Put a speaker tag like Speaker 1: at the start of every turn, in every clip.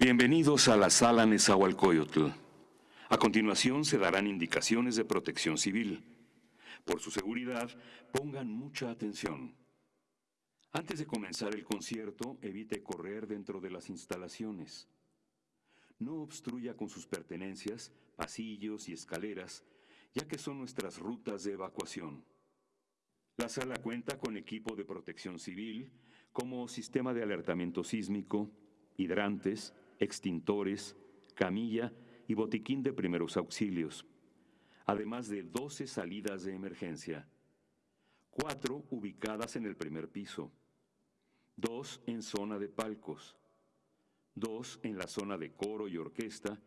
Speaker 1: Bienvenidos a la sala Nezahualcóyotl. A continuación se darán indicaciones de protección civil. Por su seguridad, pongan mucha atención. Antes de comenzar el concierto, evite correr dentro de las instalaciones. No obstruya con sus pertenencias, pasillos y escaleras, ya que son nuestras rutas de evacuación. La sala cuenta con equipo de protección civil, como sistema de alertamiento sísmico, hidrantes, extintores, camilla y botiquín de primeros auxilios, además de 12 salidas de emergencia, cuatro ubicadas en el primer piso, dos en zona de palcos, dos en la zona de coro y orquesta.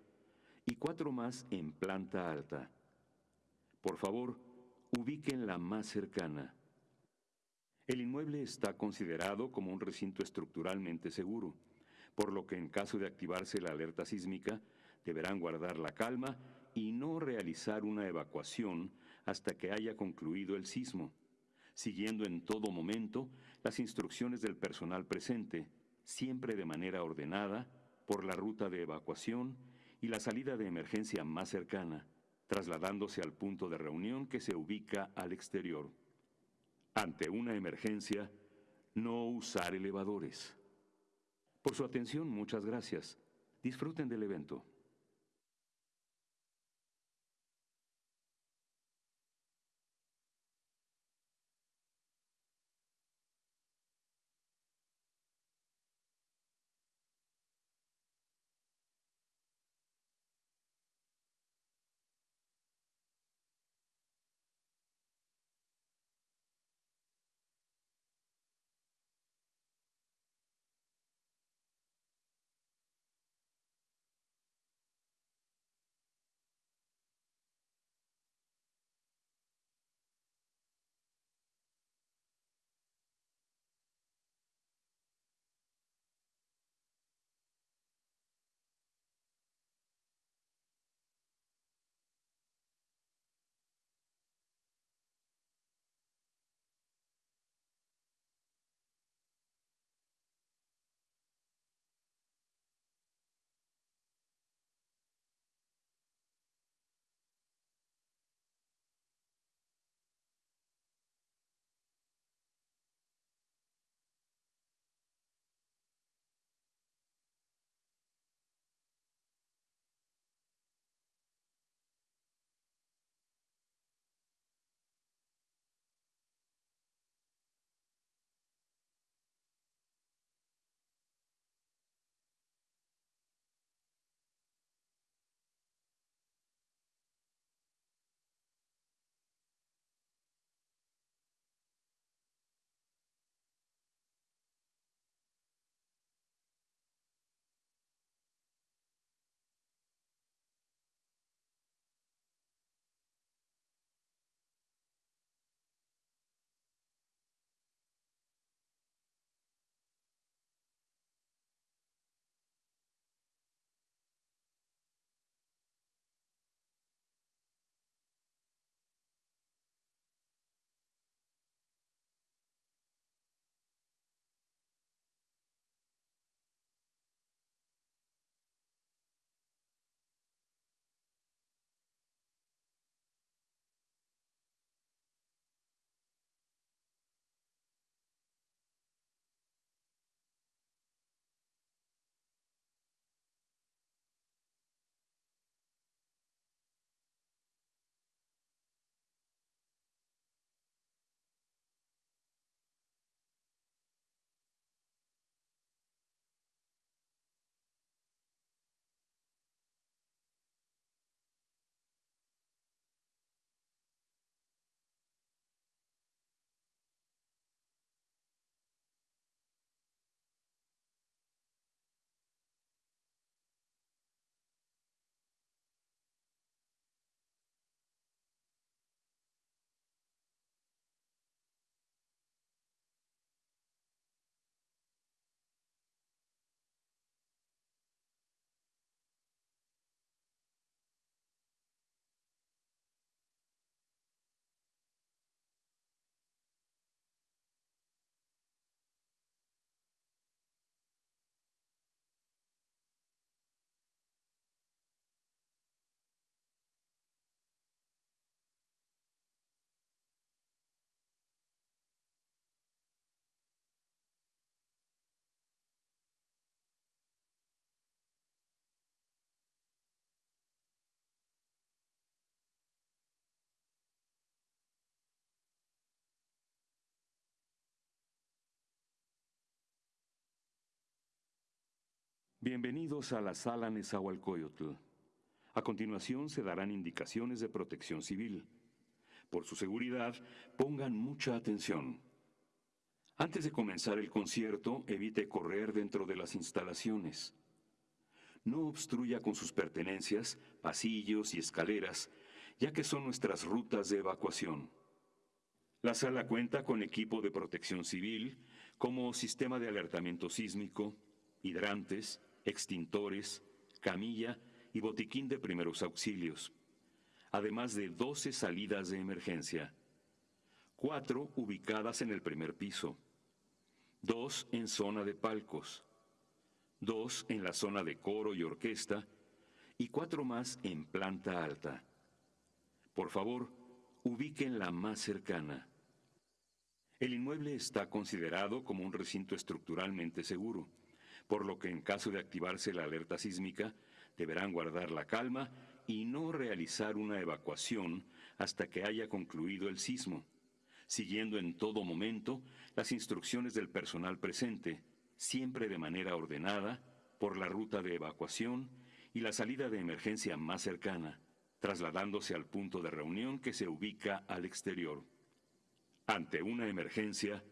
Speaker 1: Y cuatro más en planta alta. Por favor, ubiquen la más cercana. El inmueble está considerado como un recinto estructuralmente seguro, por lo que en caso de activarse la alerta sísmica, deberán guardar la calma y no realizar una evacuación hasta que haya concluido el sismo, siguiendo en todo momento las instrucciones del personal presente, siempre de manera ordenada, por la ruta de evacuación y la salida de emergencia más cercana, trasladándose al punto de reunión que se ubica al exterior. Ante una emergencia, no usar elevadores. Por su atención, muchas gracias. Disfruten del evento. Bienvenidos a la sala Nezahualcóyotl. A continuación se darán indicaciones de protección civil. Por su seguridad, pongan mucha atención. Antes de comenzar el concierto, evite correr dentro de las instalaciones. No obstruya con sus pertenencias, pasillos y escaleras, ya que son nuestras rutas de evacuación. La sala cuenta con equipo de protección civil, como sistema de alertamiento sísmico, hidrantes, extintores, camilla y botiquín de primeros auxilios, además de 12 salidas de emergencia, cuatro ubicadas en el primer piso, dos en zona de palcos, dos en la zona de coro y orquesta y cuatro más en planta alta. Por favor, ubiquen la más cercana. El inmueble está considerado como un recinto estructuralmente seguro por lo que en caso de activarse la alerta sísmica, deberán guardar la calma y no realizar una evacuación hasta que haya concluido el sismo, siguiendo en todo momento las instrucciones del personal presente, siempre de manera ordenada, por la ruta de evacuación y la salida de emergencia más cercana, trasladándose al punto de reunión que se ubica al exterior. Ante una emergencia,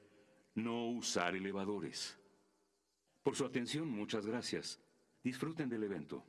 Speaker 1: no usar elevadores. Por su atención, muchas gracias. Disfruten del evento.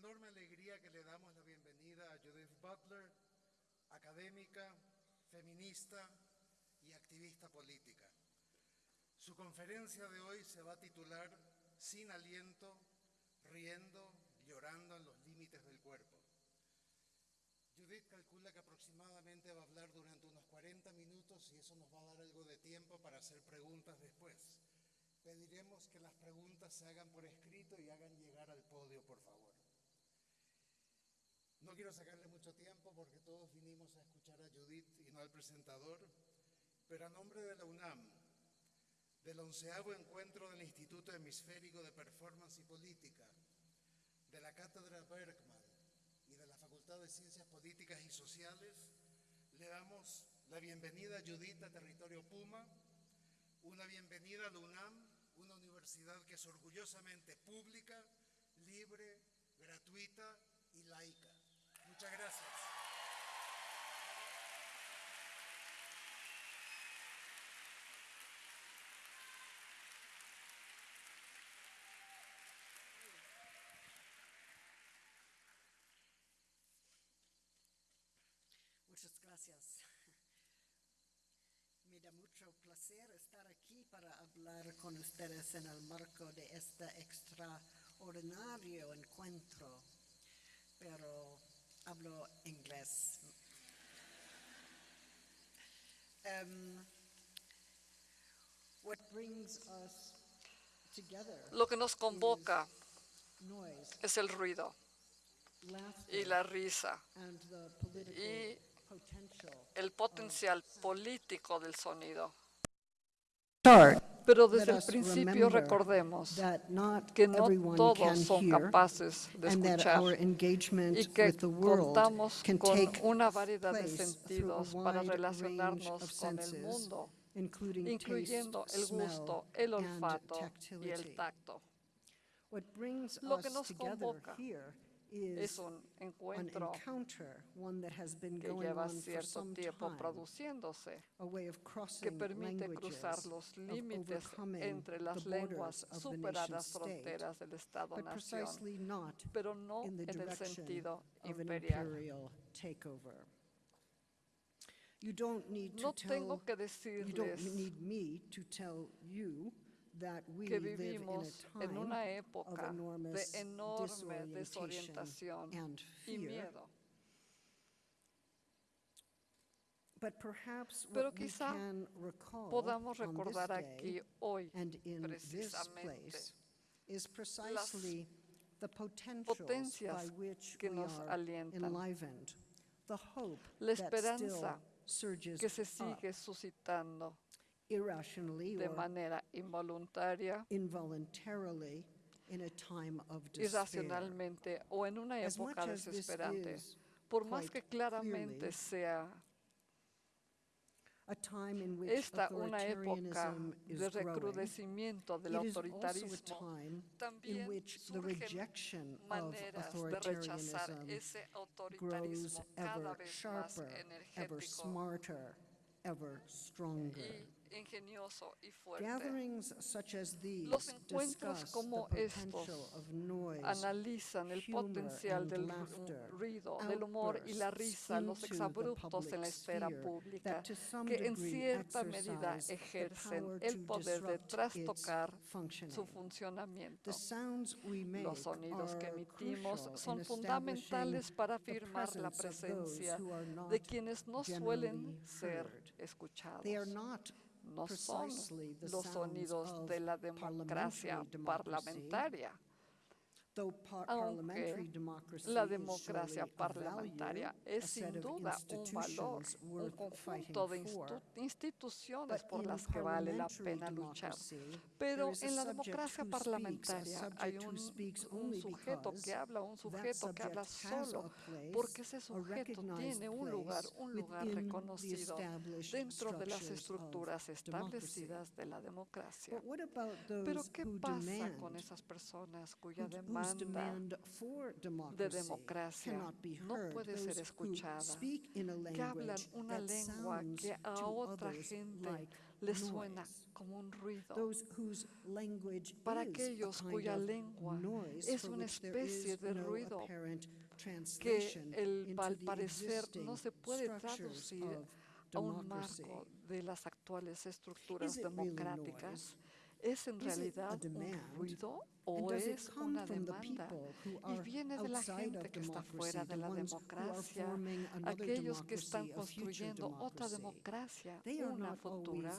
Speaker 2: Enorme alegría que le damos la bienvenida a Judith Butler, académica, feminista y activista política. Su conferencia de hoy se va a titular Sin aliento, riendo, llorando en los límites del cuerpo. Judith calcula que aproximadamente va a hablar durante unos 40 minutos y eso nos va a dar algo de tiempo para hacer preguntas después. Pediremos que las preguntas se hagan por escrito y hagan llegar al podio. No quiero sacarle mucho tiempo porque todos vinimos a escuchar a Judith y no al presentador, pero a nombre de la UNAM, del onceavo encuentro del Instituto Hemisférico de Performance y Política, de la Cátedra Bergman y de la Facultad de Ciencias Políticas y Sociales, le damos la bienvenida a Judith a Territorio Puma, una bienvenida a la UNAM, una universidad que es orgullosamente pública, libre, gratuita y laica. Muchas gracias.
Speaker 3: Muchas gracias. Me da mucho placer estar aquí para hablar con ustedes en el marco de este extraordinario encuentro, pero hablo inglés. Um, what brings us together
Speaker 4: Lo que nos convoca
Speaker 3: is noise,
Speaker 4: es el ruido
Speaker 3: laughter,
Speaker 4: y la risa,
Speaker 3: and the political
Speaker 4: y
Speaker 3: potential
Speaker 4: el potencial político del sonido.
Speaker 3: start
Speaker 4: pero desde el principio recordemos que no todos son capaces de escuchar y que contamos con una variedad de sentidos para relacionarnos con el mundo, incluyendo el gusto, el olfato y el tacto. Lo que nos convoca Es
Speaker 3: is
Speaker 4: un
Speaker 3: an
Speaker 4: encuentro
Speaker 3: encounter, one that has been
Speaker 4: que
Speaker 3: going
Speaker 4: lleva
Speaker 3: on for
Speaker 4: cierto tiempo
Speaker 3: time,
Speaker 4: produciéndose,
Speaker 3: a way of
Speaker 4: que
Speaker 3: crossing
Speaker 4: permite cruzar los límites entre las
Speaker 3: the
Speaker 4: lenguas,
Speaker 3: borders of the
Speaker 4: superar las
Speaker 3: state,
Speaker 4: fronteras del
Speaker 3: but
Speaker 4: Estado-nación,
Speaker 3: precisely not
Speaker 4: pero no
Speaker 3: in the
Speaker 4: en el sentido imperial.
Speaker 3: takeover. You don't need to
Speaker 4: No
Speaker 3: tell,
Speaker 4: tengo que
Speaker 3: you don't
Speaker 4: decirles
Speaker 3: need me to tell you that we
Speaker 4: que
Speaker 3: live in
Speaker 4: vivimos
Speaker 3: a
Speaker 4: en una
Speaker 3: time
Speaker 4: época
Speaker 3: of enormous
Speaker 4: de enorme desorientación
Speaker 3: and
Speaker 4: y
Speaker 3: fear.
Speaker 4: miedo.
Speaker 3: But perhaps
Speaker 4: Pero quizá
Speaker 3: can recall
Speaker 4: Podamos recordar aquí hoy
Speaker 3: and in this
Speaker 4: precisamente
Speaker 3: place is precisely the potentials by
Speaker 4: potencias
Speaker 3: which
Speaker 4: que
Speaker 3: we
Speaker 4: nos
Speaker 3: are
Speaker 4: alientan,
Speaker 3: enlivened, the hope
Speaker 4: la
Speaker 3: that still
Speaker 4: esperanza
Speaker 3: surges
Speaker 4: que se
Speaker 3: up
Speaker 4: sigue suscitando
Speaker 3: irrationally
Speaker 4: de
Speaker 3: or
Speaker 4: manera involuntaria,
Speaker 3: involuntarily in a time of despair.
Speaker 4: irracionalmente o en una
Speaker 3: As much
Speaker 4: época
Speaker 3: as this
Speaker 4: desesperante.
Speaker 3: is
Speaker 4: Por más
Speaker 3: quite
Speaker 4: que claramente
Speaker 3: clearly
Speaker 4: sea
Speaker 3: a time in which
Speaker 4: esta una época
Speaker 3: authoritarianism is
Speaker 4: de
Speaker 3: growing,
Speaker 4: recrudecimiento del
Speaker 3: it is also a
Speaker 4: autoritarismo,
Speaker 3: time in
Speaker 4: también
Speaker 3: which the
Speaker 4: surgen
Speaker 3: rejection of
Speaker 4: maneras de rechazar
Speaker 3: authoritarianism
Speaker 4: ese
Speaker 3: grows
Speaker 4: autoritarismo cada
Speaker 3: ever
Speaker 4: vez más
Speaker 3: sharper, ever
Speaker 4: energético
Speaker 3: smarter, ever stronger.
Speaker 4: y ingenioso y fuerte. Los encuentros como estos analizan el potencial del ruido, del humor y la risa, los exabruptos en la esfera pública, que en cierta medida ejercen el poder de trastocar su funcionamiento. Los sonidos que emitimos son fundamentales para afirmar la presencia de quienes no suelen ser escuchados no son los sonidos de la democracia parlamentaria, aunque la democracia parlamentaria es sin duda un valor, un conjunto de instituciones por las que vale la pena luchar. Pero en la democracia parlamentaria hay un, un sujeto que habla, un sujeto que habla solo, porque ese sujeto tiene un lugar, un lugar reconocido dentro de las estructuras establecidas de la democracia. Pero ¿qué pasa con esas personas cuya demanda
Speaker 3: demanda
Speaker 4: de democracia. no puede ser escuchada, que hablan una lengua que a otra gente le suena como un ruido. Para aquellos cuya lengua es una especie de ruido que el, al parecer no se puede traducir a un marco de las actuales estructuras democráticas. ¿Es en realidad un ruido o es una demanda? ¿Y viene de la gente que está fuera de la democracia, aquellos que están construyendo otra democracia, una futura?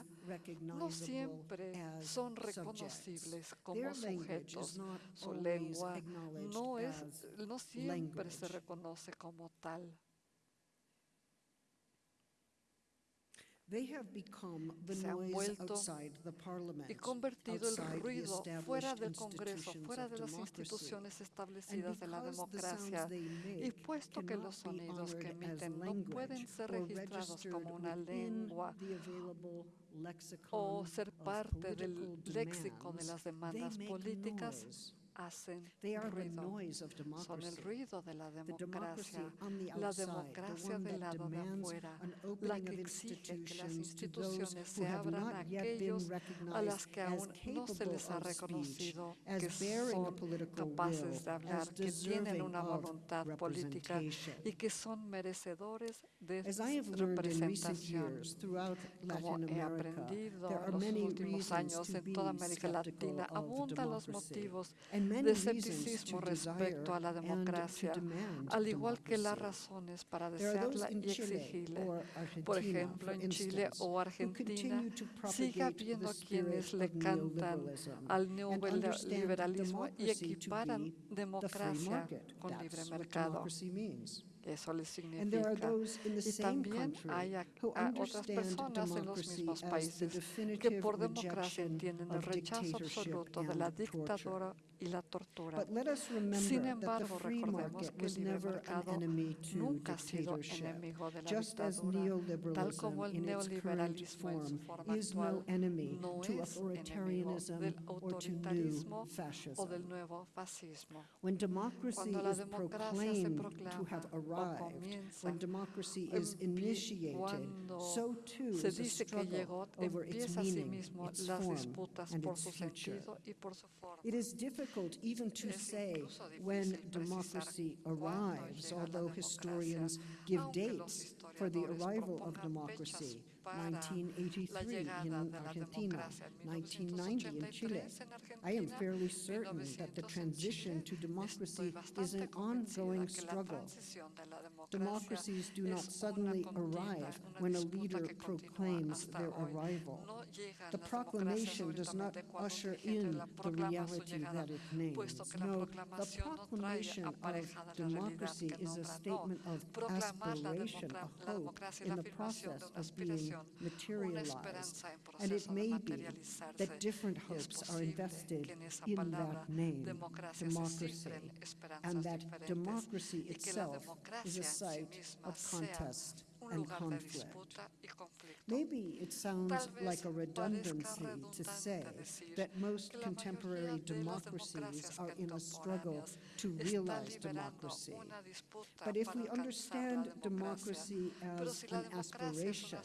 Speaker 4: No siempre son reconocibles como sujetos. Su lengua no, es, no siempre se reconoce como tal. se han vuelto y convertido el ruido fuera del Congreso, fuera de las instituciones establecidas de la democracia. Y puesto que los sonidos que emiten no pueden ser registrados como una lengua o ser parte del léxico de las demandas políticas, hacen ruido. Son el ruido de la democracia, la democracia del lado de afuera, la que exige que las instituciones se abran a aquellos a las que aún no se les ha reconocido que son capaces de hablar, que tienen una voluntad política y que son merecedores de representación. Como he aprendido en los últimos años en toda América Latina, abundan los motivos de escepticismo respecto a la democracia, al igual que las razones para desearla y exigirla. Por ejemplo, en Chile o Argentina sigue habiendo quienes le cantan al neoliberalismo y equiparan democracia con libre mercado. Eso les significa. Y también hay a otras personas en los mismos países que por democracia entienden el rechazo absoluto de la dictadura y la tortura.
Speaker 3: But let us remember
Speaker 4: Sin
Speaker 3: that the
Speaker 4: embargo,
Speaker 3: free
Speaker 4: recordemos
Speaker 3: market
Speaker 4: que el
Speaker 3: was
Speaker 4: libre
Speaker 3: never an
Speaker 4: mercado
Speaker 3: enemy to
Speaker 4: nunca ha sido
Speaker 3: dictatorship.
Speaker 4: enemigo de la
Speaker 3: Just as
Speaker 4: dictadura, tal como
Speaker 3: neoliberalism
Speaker 4: el
Speaker 3: in its current
Speaker 4: neoliberalismo en su
Speaker 3: form
Speaker 4: forma
Speaker 3: is no
Speaker 4: actual
Speaker 3: enemy
Speaker 4: no
Speaker 3: to
Speaker 4: es enemigo
Speaker 3: authoritarianism
Speaker 4: del
Speaker 3: or to new
Speaker 4: autoritarismo o
Speaker 3: fascism.
Speaker 4: del nuevo fascismo.
Speaker 3: When democracy
Speaker 4: Cuando la
Speaker 3: is
Speaker 4: democracia se
Speaker 3: proclaimed to
Speaker 4: proclama
Speaker 3: have
Speaker 4: o
Speaker 3: arrived,
Speaker 4: comienza,
Speaker 3: when democracy is initiated,
Speaker 4: cuando
Speaker 3: so too
Speaker 4: se dice que llegó,
Speaker 3: over its
Speaker 4: empieza a sí
Speaker 3: meaning,
Speaker 4: mismo
Speaker 3: its
Speaker 4: las disputas
Speaker 3: and
Speaker 4: por
Speaker 3: its
Speaker 4: su
Speaker 3: future.
Speaker 4: sentido y por su forma.
Speaker 3: Difficult even to say when democracy arrives, although historians give dates for the arrival of democracy.
Speaker 4: Fechas para la
Speaker 3: 1983
Speaker 4: llegada
Speaker 3: in
Speaker 4: de la
Speaker 3: Argentina,
Speaker 4: democracia en
Speaker 3: 1990 in Chile.
Speaker 4: 1983 en
Speaker 3: I am
Speaker 4: Argentina,
Speaker 3: fairly certain that the transition to democracy
Speaker 4: Estoy bastante
Speaker 3: is an
Speaker 4: convencida
Speaker 3: ongoing
Speaker 4: que la
Speaker 3: struggle.
Speaker 4: transición de la democracia
Speaker 3: Democracies do not
Speaker 4: es una
Speaker 3: suddenly arrive
Speaker 4: una
Speaker 3: when a
Speaker 4: disputa
Speaker 3: leader
Speaker 4: que continúa
Speaker 3: proclaims
Speaker 4: hasta
Speaker 3: their
Speaker 4: hoy.
Speaker 3: arrival.
Speaker 4: No
Speaker 3: The proclamation does not
Speaker 4: cuando
Speaker 3: usher in
Speaker 4: la
Speaker 3: the
Speaker 4: proclama su
Speaker 3: reality
Speaker 4: llegada,
Speaker 3: that it names.
Speaker 4: puesto que la
Speaker 3: No, the
Speaker 4: proclamación no trae
Speaker 3: proclamation of
Speaker 4: aparejada la realidad
Speaker 3: democracy
Speaker 4: que
Speaker 3: is a
Speaker 4: nombra. No,
Speaker 3: statement of
Speaker 4: proclamar la,
Speaker 3: aspiration, a hope
Speaker 4: democracia
Speaker 3: in the
Speaker 4: afirmación de
Speaker 3: process
Speaker 4: una
Speaker 3: of being
Speaker 4: aspiración,
Speaker 3: materialized. And it may be that different hopes are invested in that name, democracy, and that democracy itself is a site of contest and conflict.
Speaker 4: disputa y conflicto.
Speaker 3: Maybe it sounds like a redundancy to say that most contemporary
Speaker 4: mayoría de las
Speaker 3: democracies are in a struggle to realize democracy. But if we understand democracy as an
Speaker 4: democracia es una
Speaker 3: aspiration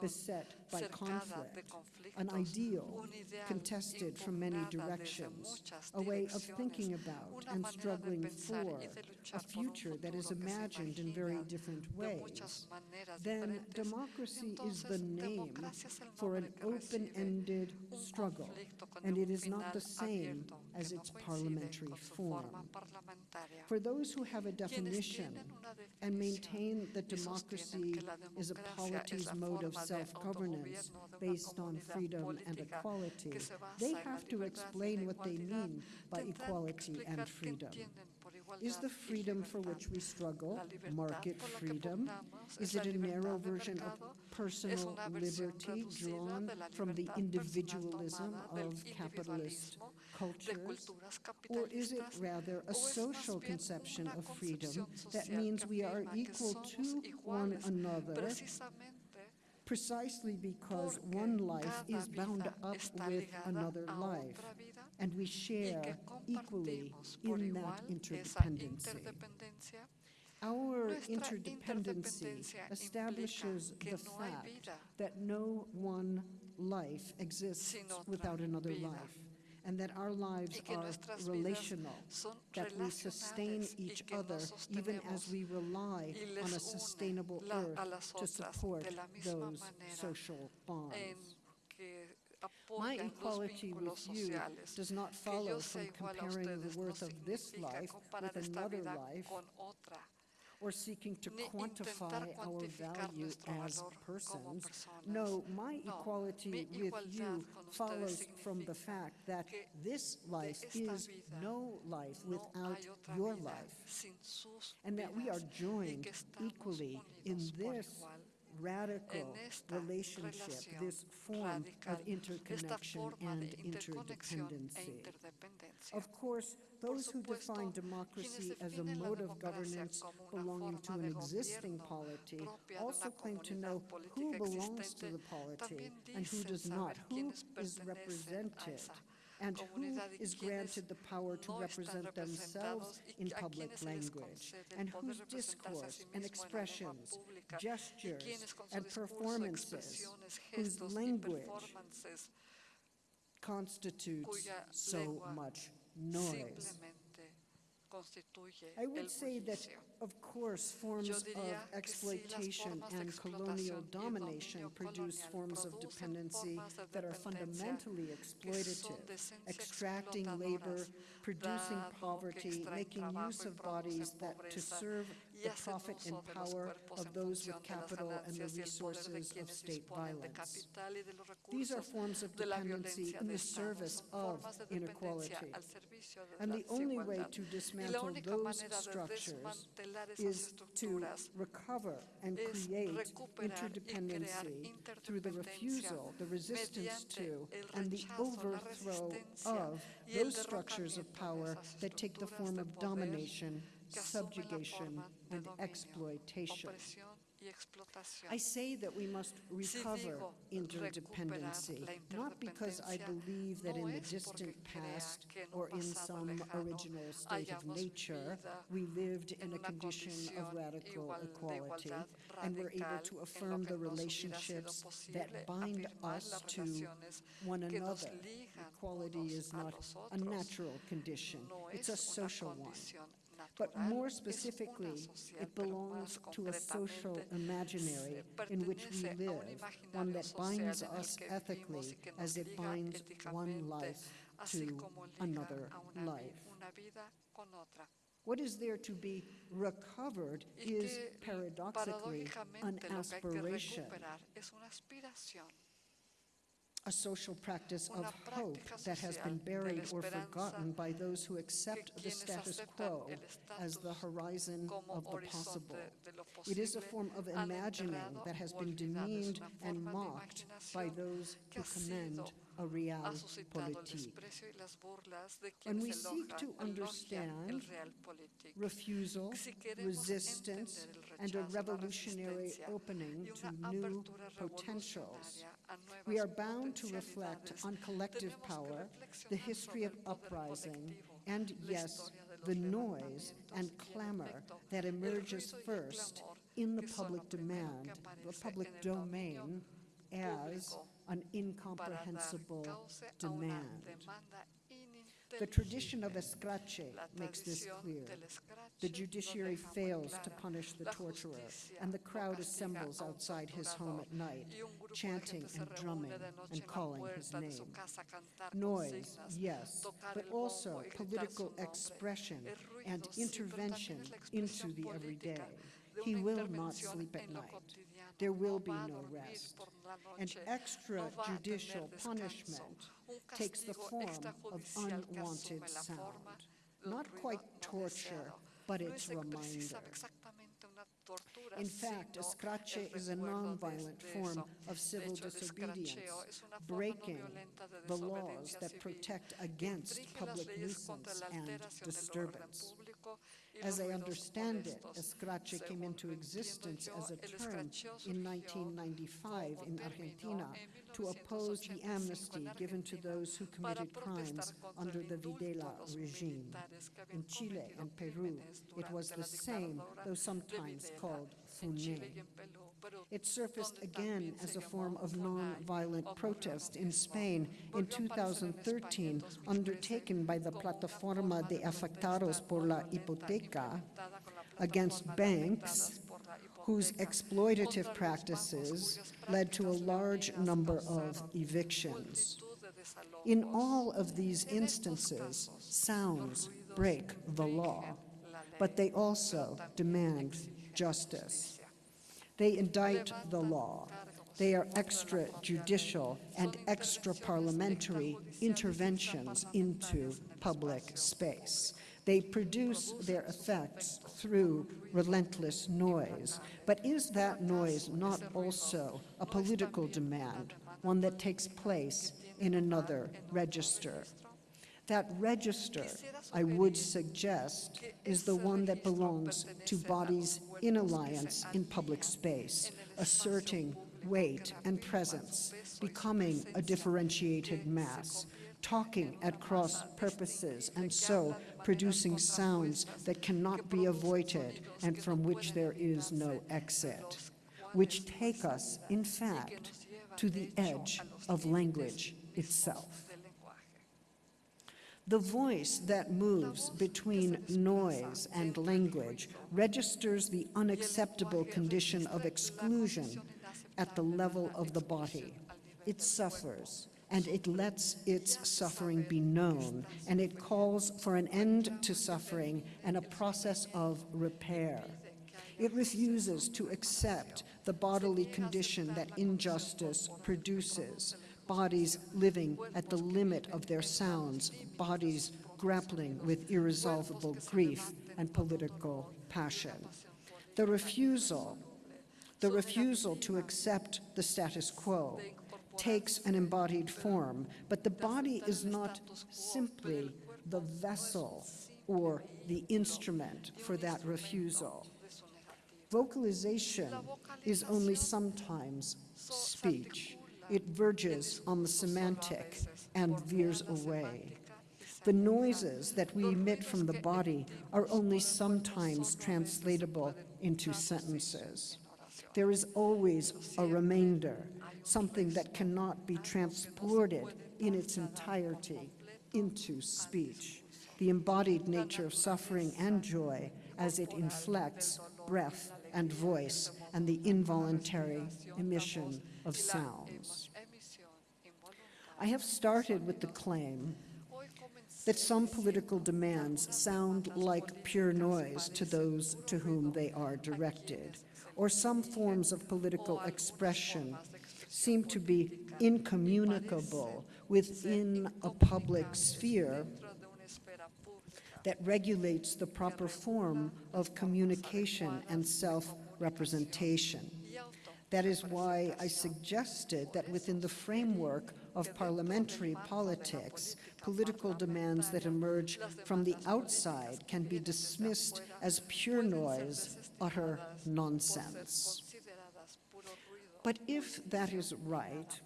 Speaker 3: beset by conflict, an ideal contested from many directions, a way of thinking about and struggling for a
Speaker 4: luchar por un
Speaker 3: future that is
Speaker 4: futuro que se
Speaker 3: imagined in very different ways, then democracy is the name
Speaker 4: democracia es el
Speaker 3: for an
Speaker 4: nombre que recibe
Speaker 3: open-ended struggle, and it is not the same as its parliamentary form. For those who have a definition and maintain that democracy is a polity's mode of self-governance
Speaker 4: autogobierno de una
Speaker 3: based on freedom and equality,
Speaker 4: que se basa
Speaker 3: they have to explain what they mean by equality and freedom. Is the freedom for which we struggle market
Speaker 4: por la que
Speaker 3: freedom? Is it a narrow version of personal liberty drawn from the individualism of capitalist cultures? Or is it rather a social conception of freedom that means we are equal to one another precisely because one life is bound up with another life, and we share equally in that
Speaker 4: esa
Speaker 3: interdependency. Our interdependency establishes the fact that no one life exists without another life, and that our lives are relational, that we sustain each other even as we rely on a sustainable earth to support
Speaker 4: de la misma
Speaker 3: those social bonds. My equality with you does not follow from
Speaker 4: sea igual a
Speaker 3: comparing the worth of this life with another life or seeking to quantify our value as persons. No, my equality with you follows from the fact that this life is no life without your life. and that we are joined equally in this radical relationship, this form of interconnection and interdependency. Of course, those who define democracy as a mode of governance belonging to an existing polity also claim to know who belongs to the polity and who does not, who is represented, and who is granted the power to represent themselves in public
Speaker 4: quienes se les
Speaker 3: language, and whose
Speaker 4: representarse a sí
Speaker 3: discourse and
Speaker 4: en la lengua
Speaker 3: expressions, gestures,
Speaker 4: quienes con su
Speaker 3: and performances whose language
Speaker 4: performances
Speaker 3: constitutes so much noise. I would say that, of course, forms of exploitation and colonial domination produce forms of dependency that are fundamentally exploitative, extracting labor, producing poverty, making use of bodies that to serve the profit and
Speaker 4: uso de los
Speaker 3: power of those with
Speaker 4: función de las
Speaker 3: capital and the
Speaker 4: ganancias y el poder de
Speaker 3: resources of state violence.
Speaker 4: capital y de los
Speaker 3: These are forms of dependency in the service of
Speaker 4: formas de dependencia
Speaker 3: inequality.
Speaker 4: al servicio de
Speaker 3: And the only way to dismantle those structures is to recover and create
Speaker 4: recuperar y crear
Speaker 3: interdependency through the refusal, the resistance to, and the overthrow of those structures of power that take the form of domination,
Speaker 4: que asumen la
Speaker 3: subjugation, and exploitation.
Speaker 4: opresión y explotación.
Speaker 3: I say that we must recover interdependency, not because I believe that in the distant past
Speaker 4: que en un
Speaker 3: or in some original state of nature, we lived in a condition of radical equality, and we're able to affirm the
Speaker 4: nos hubiera sido
Speaker 3: relationships that bind us to one another. Equality is not a natural condition, it's a social one. But more specifically, it belongs to a social imaginary in which we
Speaker 4: pertenece a un
Speaker 3: live, one that binds us ethically
Speaker 4: vivimos y que nos
Speaker 3: as it binds one life to another
Speaker 4: a una, vi-
Speaker 3: life.
Speaker 4: una vida con otra.
Speaker 3: What is there to be recovered is paradoxically an
Speaker 4: paradójicamente lo que hay que
Speaker 3: aspiration,
Speaker 4: recuperar es una aspiración,
Speaker 3: a social practice of hope that has been buried or forgotten by those who accept the status quo as the horizon of the possible. It is a form of imagining that has been demeaned and mocked by those who commend a
Speaker 4: ha
Speaker 3: real politique.
Speaker 4: desprecio y las burlas de
Speaker 3: When we seek to understand refusal, resistance, and a revolutionary opening to new potentials.
Speaker 4: Revolucionaria a nuevas
Speaker 3: We are bound to reflect on collective power, the history of
Speaker 4: sobre el poder
Speaker 3: uprising, and yes,
Speaker 4: historia de los
Speaker 3: the noise and clamor that emerges
Speaker 4: ruido y el
Speaker 3: first in the
Speaker 4: que son lo
Speaker 3: public demand, the public
Speaker 4: en el dominio
Speaker 3: domain, as an incomprehensible
Speaker 4: cauce a una
Speaker 3: demand. The tradition of escrache makes this clear. The judiciary fails to punish the torturer, and the crowd assembles outside his home at night,
Speaker 4: y un grupo de
Speaker 3: chanting and drumming and calling his
Speaker 4: puerta de su
Speaker 3: name.
Speaker 4: casa a cantar
Speaker 3: Noise, yes, but also political expression and intervention
Speaker 4: también es la
Speaker 3: into the everyday. He will not sleep at night. There will be no rest. And extrajudicial punishment takes the form of unwanted sound. Not quite torture, but it's reminder.
Speaker 4: precisa- exactamente una tortura,
Speaker 3: In fact, escrache is a nonviolent form of civil disobedience,
Speaker 4: escracheo es una forma no
Speaker 3: breaking the laws that protect against public nuisance and
Speaker 4: alteración del orden
Speaker 3: disturbance. As I understand it, escrache came into existence as a term in 1995 in Argentina to oppose the amnesty given to those who committed crimes under the Videla regime.
Speaker 4: militares que habían
Speaker 3: In Chile and Peru, it was the same, though sometimes called
Speaker 4: en
Speaker 3: It surfaced again as a form of non-violent protest in Spain in
Speaker 4: Volvió a aparecer en España
Speaker 3: 2013, undertaken by the Plataforma de Afectados por la Hipoteca against banks whose exploitative practices led to a large number of evictions. In all of these instances, sounds break the law, but they also demand justice. They indict the law. They are extrajudicial and extra-parliamentary interventions into
Speaker 4: extraparlamentarias en el
Speaker 3: public space. They produce their effects through relentless noise. But is that noise not also a political demand, one that takes place in another register? That register, I would suggest, is the one that belongs to bodies in alliance in public space, asserting weight and presence, becoming a differentiated mass, talking at cross purposes, and so producing sounds that cannot be avoided and from which there is no exit, which take us, in fact, to the edge of language itself. The voice that moves between noise and language registers the unacceptable condition of exclusion at the level of the body. It suffers, and it lets its suffering be known, and it calls for an end to suffering and a process of repair. It refuses to accept the bodily condition that injustice produces, bodies living at the limit of their sounds, bodies grappling with irresolvable grief and political passion. The refusal, the refusal to accept the status quo takes an embodied form, but the body is not simply the vessel or the instrument for that refusal. Vocalization is only sometimes speech. It verges on the semantic and veers away. The noises that we emit from the body are only sometimes translatable into sentences. There is always a remainder, something that cannot be transported in its entirety into speech. The embodied nature of suffering and joy as it inflects breath and voice and the involuntary emission of sounds. I have started with the claim that some political demands sound like pure noise to those to whom they are directed, or some forms of political expression seem to be incommunicable within a public sphere that regulates the proper form of communication and self-representation. That is why I suggested that within the framework of parliamentary politics, political demands that emerge from the outside can be dismissed as pure noise, utter nonsense. But if that is right,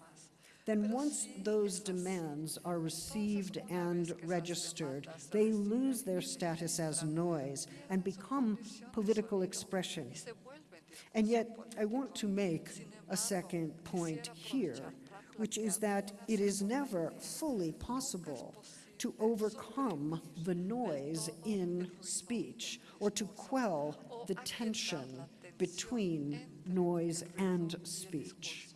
Speaker 3: then once those demands are received and registered, they lose their status as noise and become political expression. And yet, I want to make a second point here, which is that it is never fully possible to overcome the noise in speech or to quell the tension between noise and speech.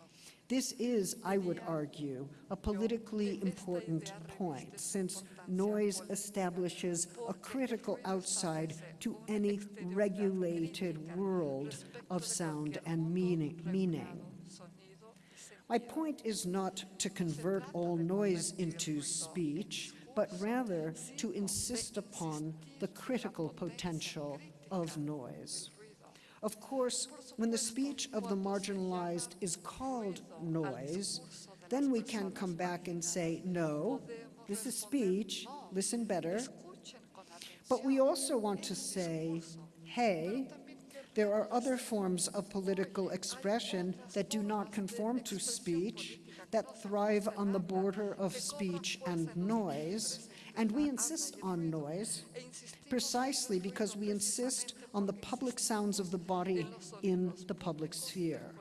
Speaker 3: This is, I would argue, a politically important point, since noise establishes a critical outside to any regulated world of sound and meaning. meaning. My point is not to convert all noise into speech, but rather to insist upon the critical potential of noise. Of course, when the speech of the marginalized is called noise, then we can come back and say, no, this is speech, listen better. But we also want to say, hey, there are other forms of political expression that do not conform to speech, that thrive on the border of speech and noise, and we insist on noise precisely because we insist on the public sounds of the body in the public sphere.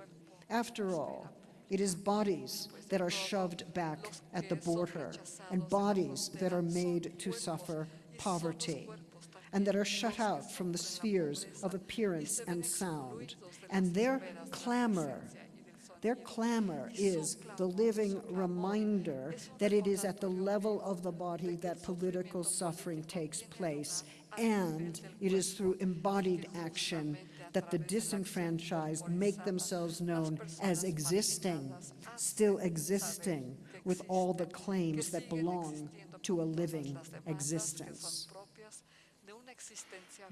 Speaker 3: After all, it is bodies that are shoved back at the border and bodies that are made to suffer poverty and that are shut out from the spheres of appearance and sound. And their clamor, their clamor is the living reminder that it is at the level of the body that political suffering takes place, and it is through embodied action that the disenfranchised make themselves known as existing, still existing, with all the claims that belong to a living existence.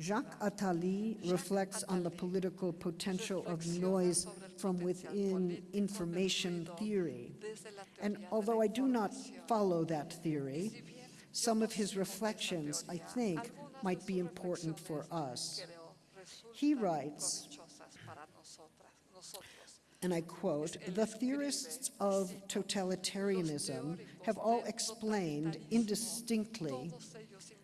Speaker 3: Jacques Attali reflects on the political potential of noise from within information theory. And although I do not follow that theory, some of his reflections, I think, might be important for us. He writes, and I quote, the theorists of totalitarianism have all explained indistinctly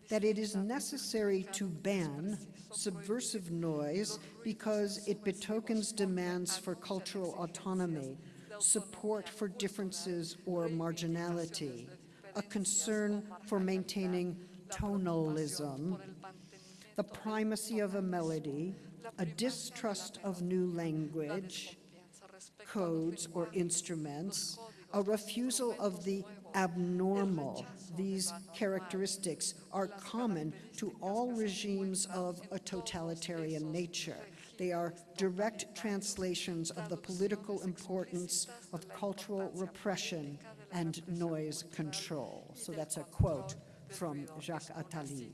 Speaker 3: that it is necessary to ban subversive noise because it betokens demands for cultural autonomy, support for differences or marginality, a concern for maintaining tonalism, the primacy of a melody, a distrust of new language, codes or instruments, a refusal of the abnormal. These characteristics are common to all regimes of a totalitarian nature. They are direct translations of the political importance of cultural repression and noise control. So that's a quote from Jacques Attali.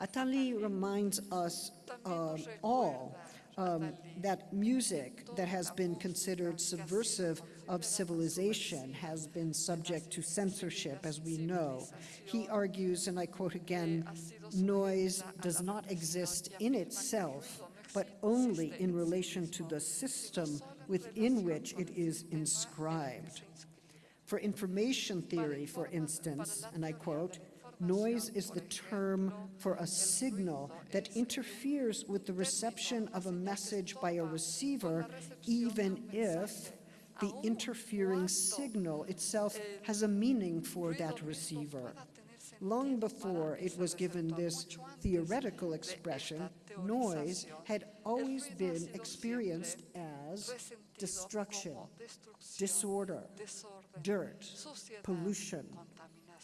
Speaker 3: Attali reminds us uh, all um, that music that has been considered subversive of civilization has been subject to censorship, as we know. He argues, and I quote again, noise does not exist in itself, but only in relation to the system within which it is inscribed. For information theory, for instance, and I quote, Noise is the term for a signal that interferes with the reception of a message by a receiver, even if the interfering signal itself has a meaning for that receiver. Long before it was given this theoretical expression, noise had always been experienced as destruction, disorder, dirt, pollution,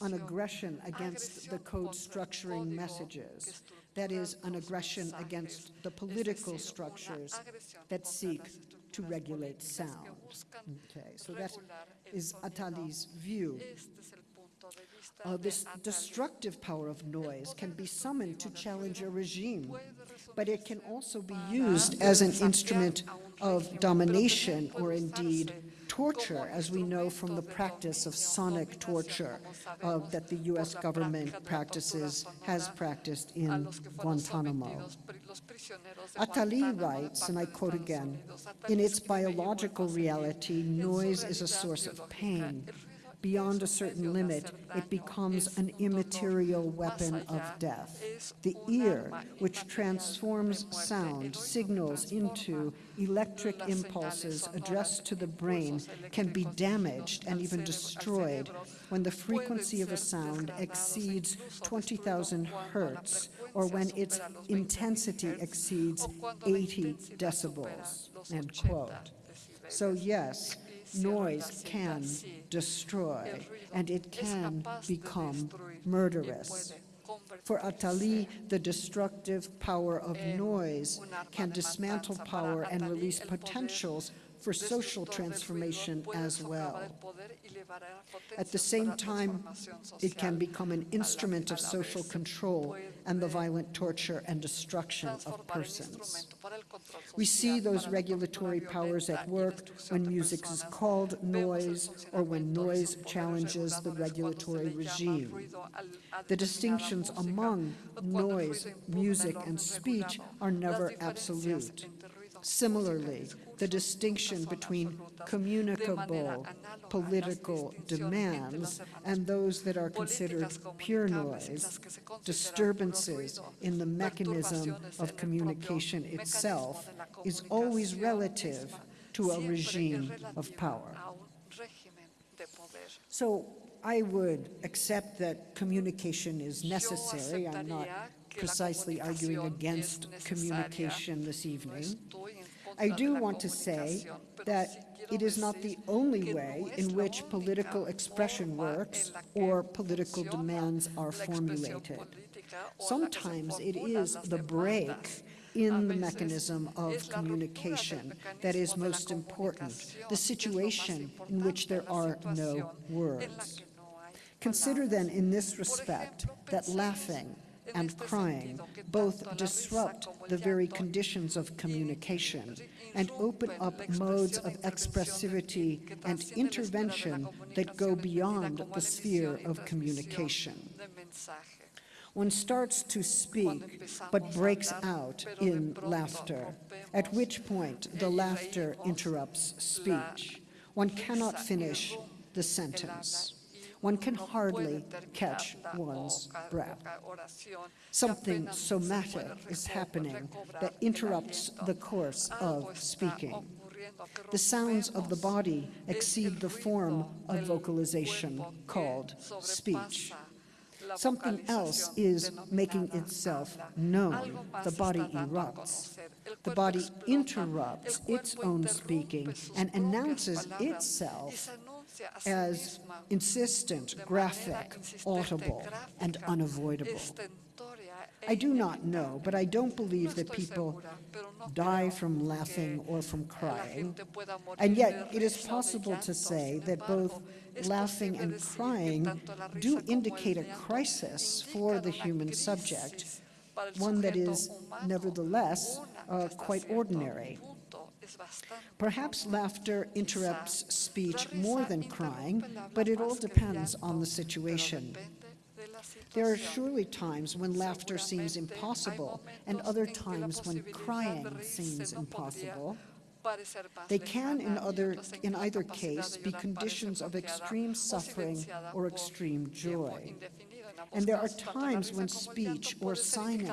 Speaker 3: an aggression against the code structuring messages. That is, an aggression against the political structures that seek to regulate sound. Okay, so that is Attali's view. Uh, this destructive power of noise can be summoned to challenge a regime, but it can also be used as an instrument of domination or indeed torture, as we know from the practice of sonic torture uh, that the U.S. government practices, has practiced in Guantanamo. Attali writes, and I quote again, in its biological reality, noise is a source of pain beyond a certain limit, it becomes an immaterial weapon of death. The ear, which transforms sound signals into electric impulses addressed to the brain, can be damaged and even destroyed when the frequency of a sound exceeds 20,000 hertz or when its intensity exceeds 80 decibels, end quote. So yes, noise can destroy, and it can become murderous. For Attali, the destructive power of noise can dismantle power and release potentials for social transformation as well. At the same time, it can become an instrument of social control and the violent torture and destruction of persons. We see those regulatory powers at work when music is called noise or when noise challenges the regulatory regime. The distinctions among noise, music, and speech are never absolute. Similarly, the distinction between communicable political demands and those that are considered pure noise, disturbances in the mechanism of communication itself, is always relative to a regime of power. So I would accept that communication is necessary. I'm not precisely arguing against communication this evening. I do want to say that it is not the only way in which political expression works or political demands are formulated. Sometimes it is the break in the mechanism of communication that is most important, the situation in which there are no words. Consider then in this respect that laughing and crying both disrupt the very conditions of communication and open up modes of expressivity and intervention that go beyond the sphere of communication. One starts to speak, but breaks out in laughter, at which point the laughter interrupts speech. One cannot finish the sentence. One can hardly catch one's breath. Something somatic is happening that interrupts the course of speaking. The sounds of the body exceed the form of vocalization called speech. Something else is making itself known. The body erupts. The body interrupts its own speaking and announces itself as insistent, graphic, audible, and unavoidable. I do not know, but I don't believe that people die from laughing or from crying. And yet, it is possible to say that both laughing and crying do indicate a crisis for the human subject, one that is nevertheless uh, quite ordinary. Perhaps laughter interrupts speech more than crying, but it all depends on the situation. There are surely times when laughter seems impossible and other times when crying seems impossible. They can, in, other, in either case, be conditions of extreme suffering or extreme joy. And there are times when speech or signing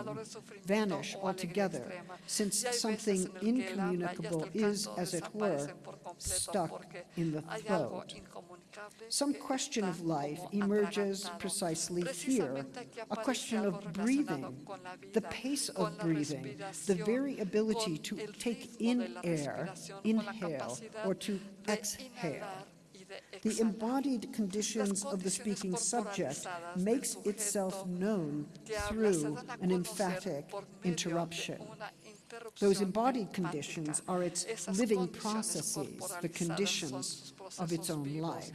Speaker 3: vanish altogether, since something incommunicable is, as it were, stuck in the throat. Some question of life emerges precisely here, a question of breathing, the pace of breathing, the very ability to take in air, inhale, or to exhale. The embodied conditions of the speaking subject makes itself known through an emphatic interruption. Those embodied conditions are its living processes, the conditions of its own life.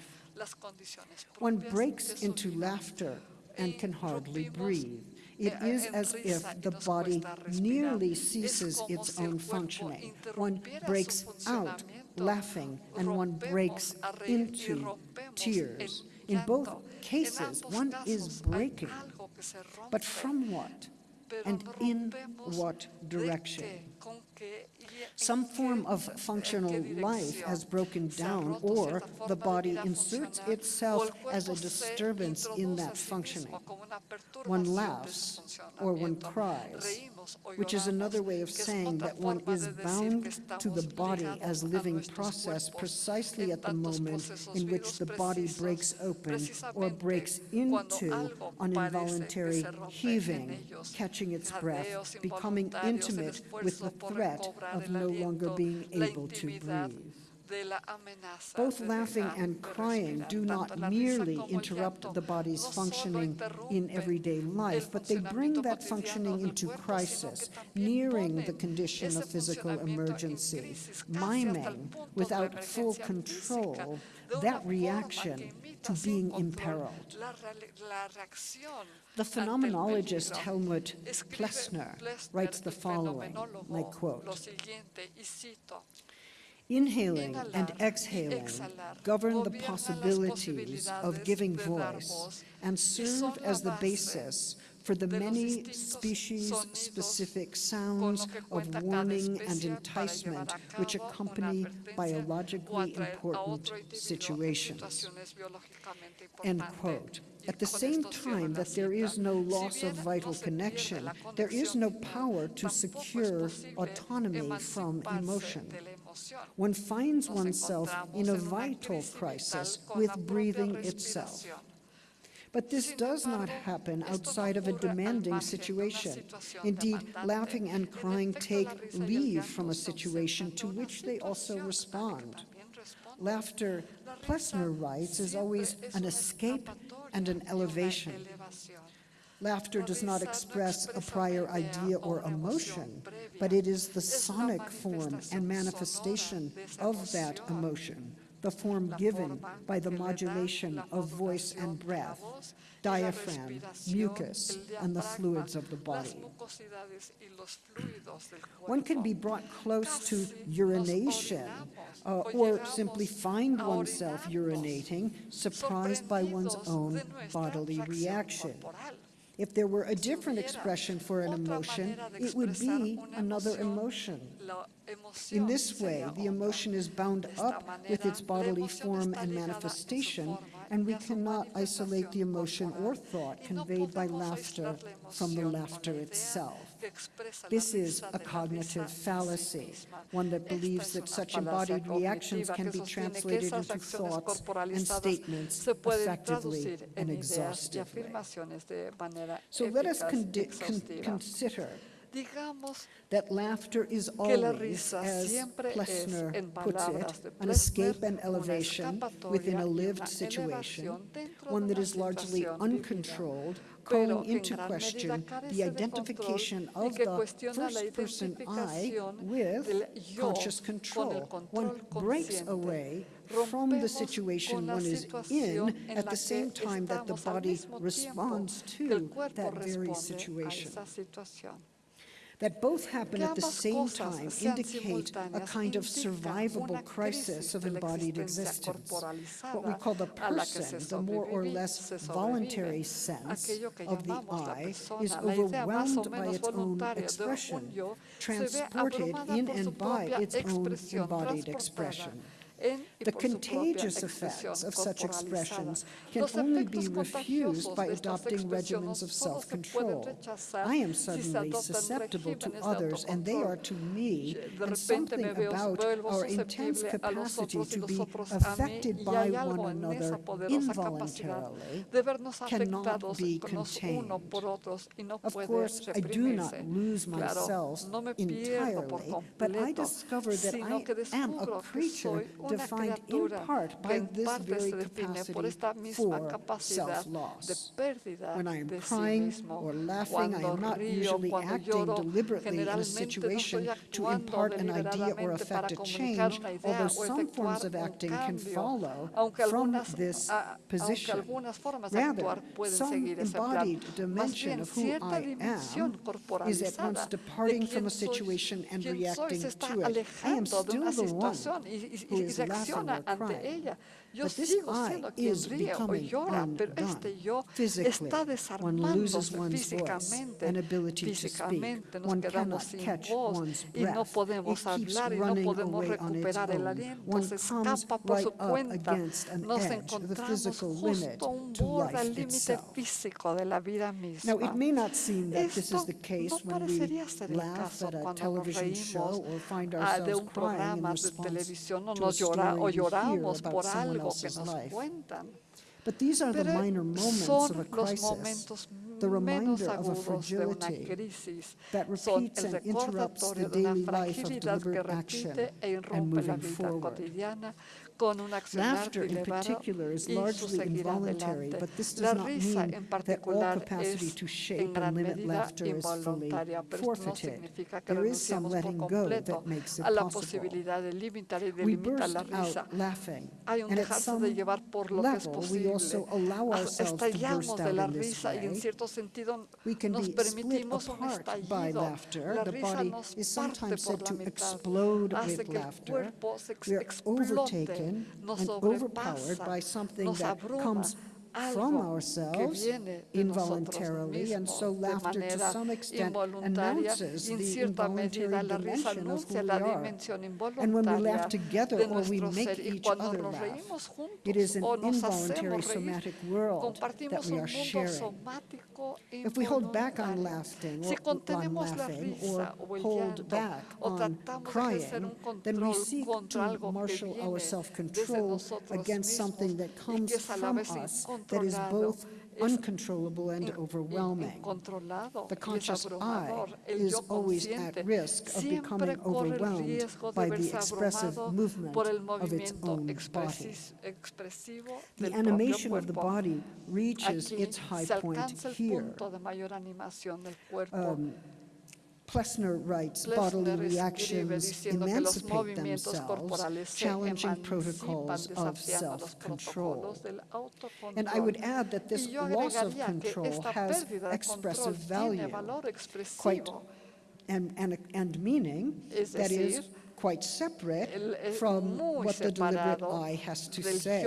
Speaker 3: One breaks into laughter and can hardly breathe. It is as if the body nearly ceases its own functioning. One breaks out laughing and one breaks into tears. In both cases, one is breaking. But from what? And in what direction? Some form of functional life has broken down, or the body inserts itself as a disturbance in that functioning. One laughs, or one cries, which is another way of saying that one is bound to the body as living process precisely at the moment in which the body breaks open or breaks into an involuntary heaving, catching its breath, becoming intimate with the threat of no longer being able to breathe. Both laughing and crying do not merely interrupt the body's functioning in everyday life, but they bring that functioning into crisis, nearing the condition of physical emergency, miming without full control that reaction to being imperiled. The phenomenologist Helmuth Plessner writes the following, I quote, Inhaling and exhaling govern the possibilities of giving voice and serve as the basis for the many species-specific sounds of warning and enticement which accompany biologically important situations. End quote. At the same time that there is no loss of vital connection, there is no power to secure autonomy from emotion. One finds oneself in a vital
Speaker 4: crisis
Speaker 3: with breathing itself. But this does not happen outside of a demanding situation. Indeed, laughing and crying take leave from a situation to which they also respond. Laughter, Plessner writes, is always an escape and an elevation. Laughter does not express a prior
Speaker 4: idea
Speaker 3: or emotion, but it is the sonic form and manifestation of that emotion, the form given by the modulation of voice and breath, diaphragm, mucus, and the fluids of the body. One can be brought close to urination uh, or simply find oneself urinating, surprised by one's own bodily reaction. If there were a different expression for an emotion, it would be another emotion. In this way, the emotion is bound up with its bodily form and manifestation, and we cannot isolate the emotion or thought conveyed by laughter from the laughter itself. This is a cognitive fallacy, one that believes that such embodied reactions can be translated into thoughts and statements effectively and exhaustively. So let us con
Speaker 4: con
Speaker 3: consider that laughter is always, as Plessner puts it, an escape and elevation within a lived situation, one that is largely uncontrolled calling into question the identification of the
Speaker 4: first
Speaker 3: person I with conscious control. One breaks away from the situation one is in at the same time that the body responds to that very situation that both happen at the same time indicate a kind of survivable crisis of embodied existence, what we call the person, the more or less voluntary sense of the I is overwhelmed by its own expression, transported in and by its own embodied expression. The contagious effects of such expressions can only be refused by adopting regimens of self-control. I am suddenly susceptible to others, and they are to me, and something about our intense capacity to be affected by one another involuntarily cannot be contained. Of course, I do not lose myself entirely, but I discover that I am a creature defined in part by this very capacity for self-loss. When I am crying or laughing, I am not usually acting deliberately in a situation to impart an idea or affect a change, although some forms of acting can follow from this position. Rather, some embodied dimension of who I am is at once departing from a situation and reacting to it. I am still the one who is
Speaker 4: reacciona ante ella.
Speaker 3: But this I is becoming undone physically. One loses one's voice and ability to speak. One cannot catch one's breath. It keeps running away on its own. One comes right up against an edge, the physical limit to life itself. Now, it may not seem that this is the case when we laugh at a television show or find ourselves crying in response to a story we hear about someone else's life. But these are the minor moments of a crisis, the reminder of a fragility that repeats and interrupts the daily life of deliberate action and moving forward. Laughter, in particular, is largely involuntary, but this does not mean that all capacity to shape and limit laughter is fully forfeited. There is some letting go that makes it possible. We burst out laughing, and at some level, we also allow ourselves to burst out in this way. We can be split apart by laughter. The body is sometimes said to explode with laughter. We are overtaken and overpowered by something that comes
Speaker 4: de ourselves
Speaker 3: involuntarily, and so laughter to some extent announces the involuntary
Speaker 4: medida la risa
Speaker 3: dimension of who we are. And when we laugh together or we make each other laugh, it is an involuntary somatic world that we are sharing. If we hold back on laughing or on laughing or hold back on
Speaker 4: tratamos de ejercer
Speaker 3: crying, then we seek to marshal our self-control against something that comes
Speaker 4: que es a la
Speaker 3: from us that is both uncontrollable and overwhelming. The conscious I is always at risk of becoming overwhelmed by the expressive movement of its own body. The animation of the body reaches its high point here.
Speaker 4: punto de mayor animación del cuerpo.
Speaker 3: Um, Plessner writes bodily reactions
Speaker 4: diciendo que los
Speaker 3: emancipate themselves, challenging protocols of self-control.
Speaker 4: protocolos del autocontrol.
Speaker 3: And I would add that this loss of control has expressive value, quite and, and, and meaning that is quite separate from what the deliberate I has to say.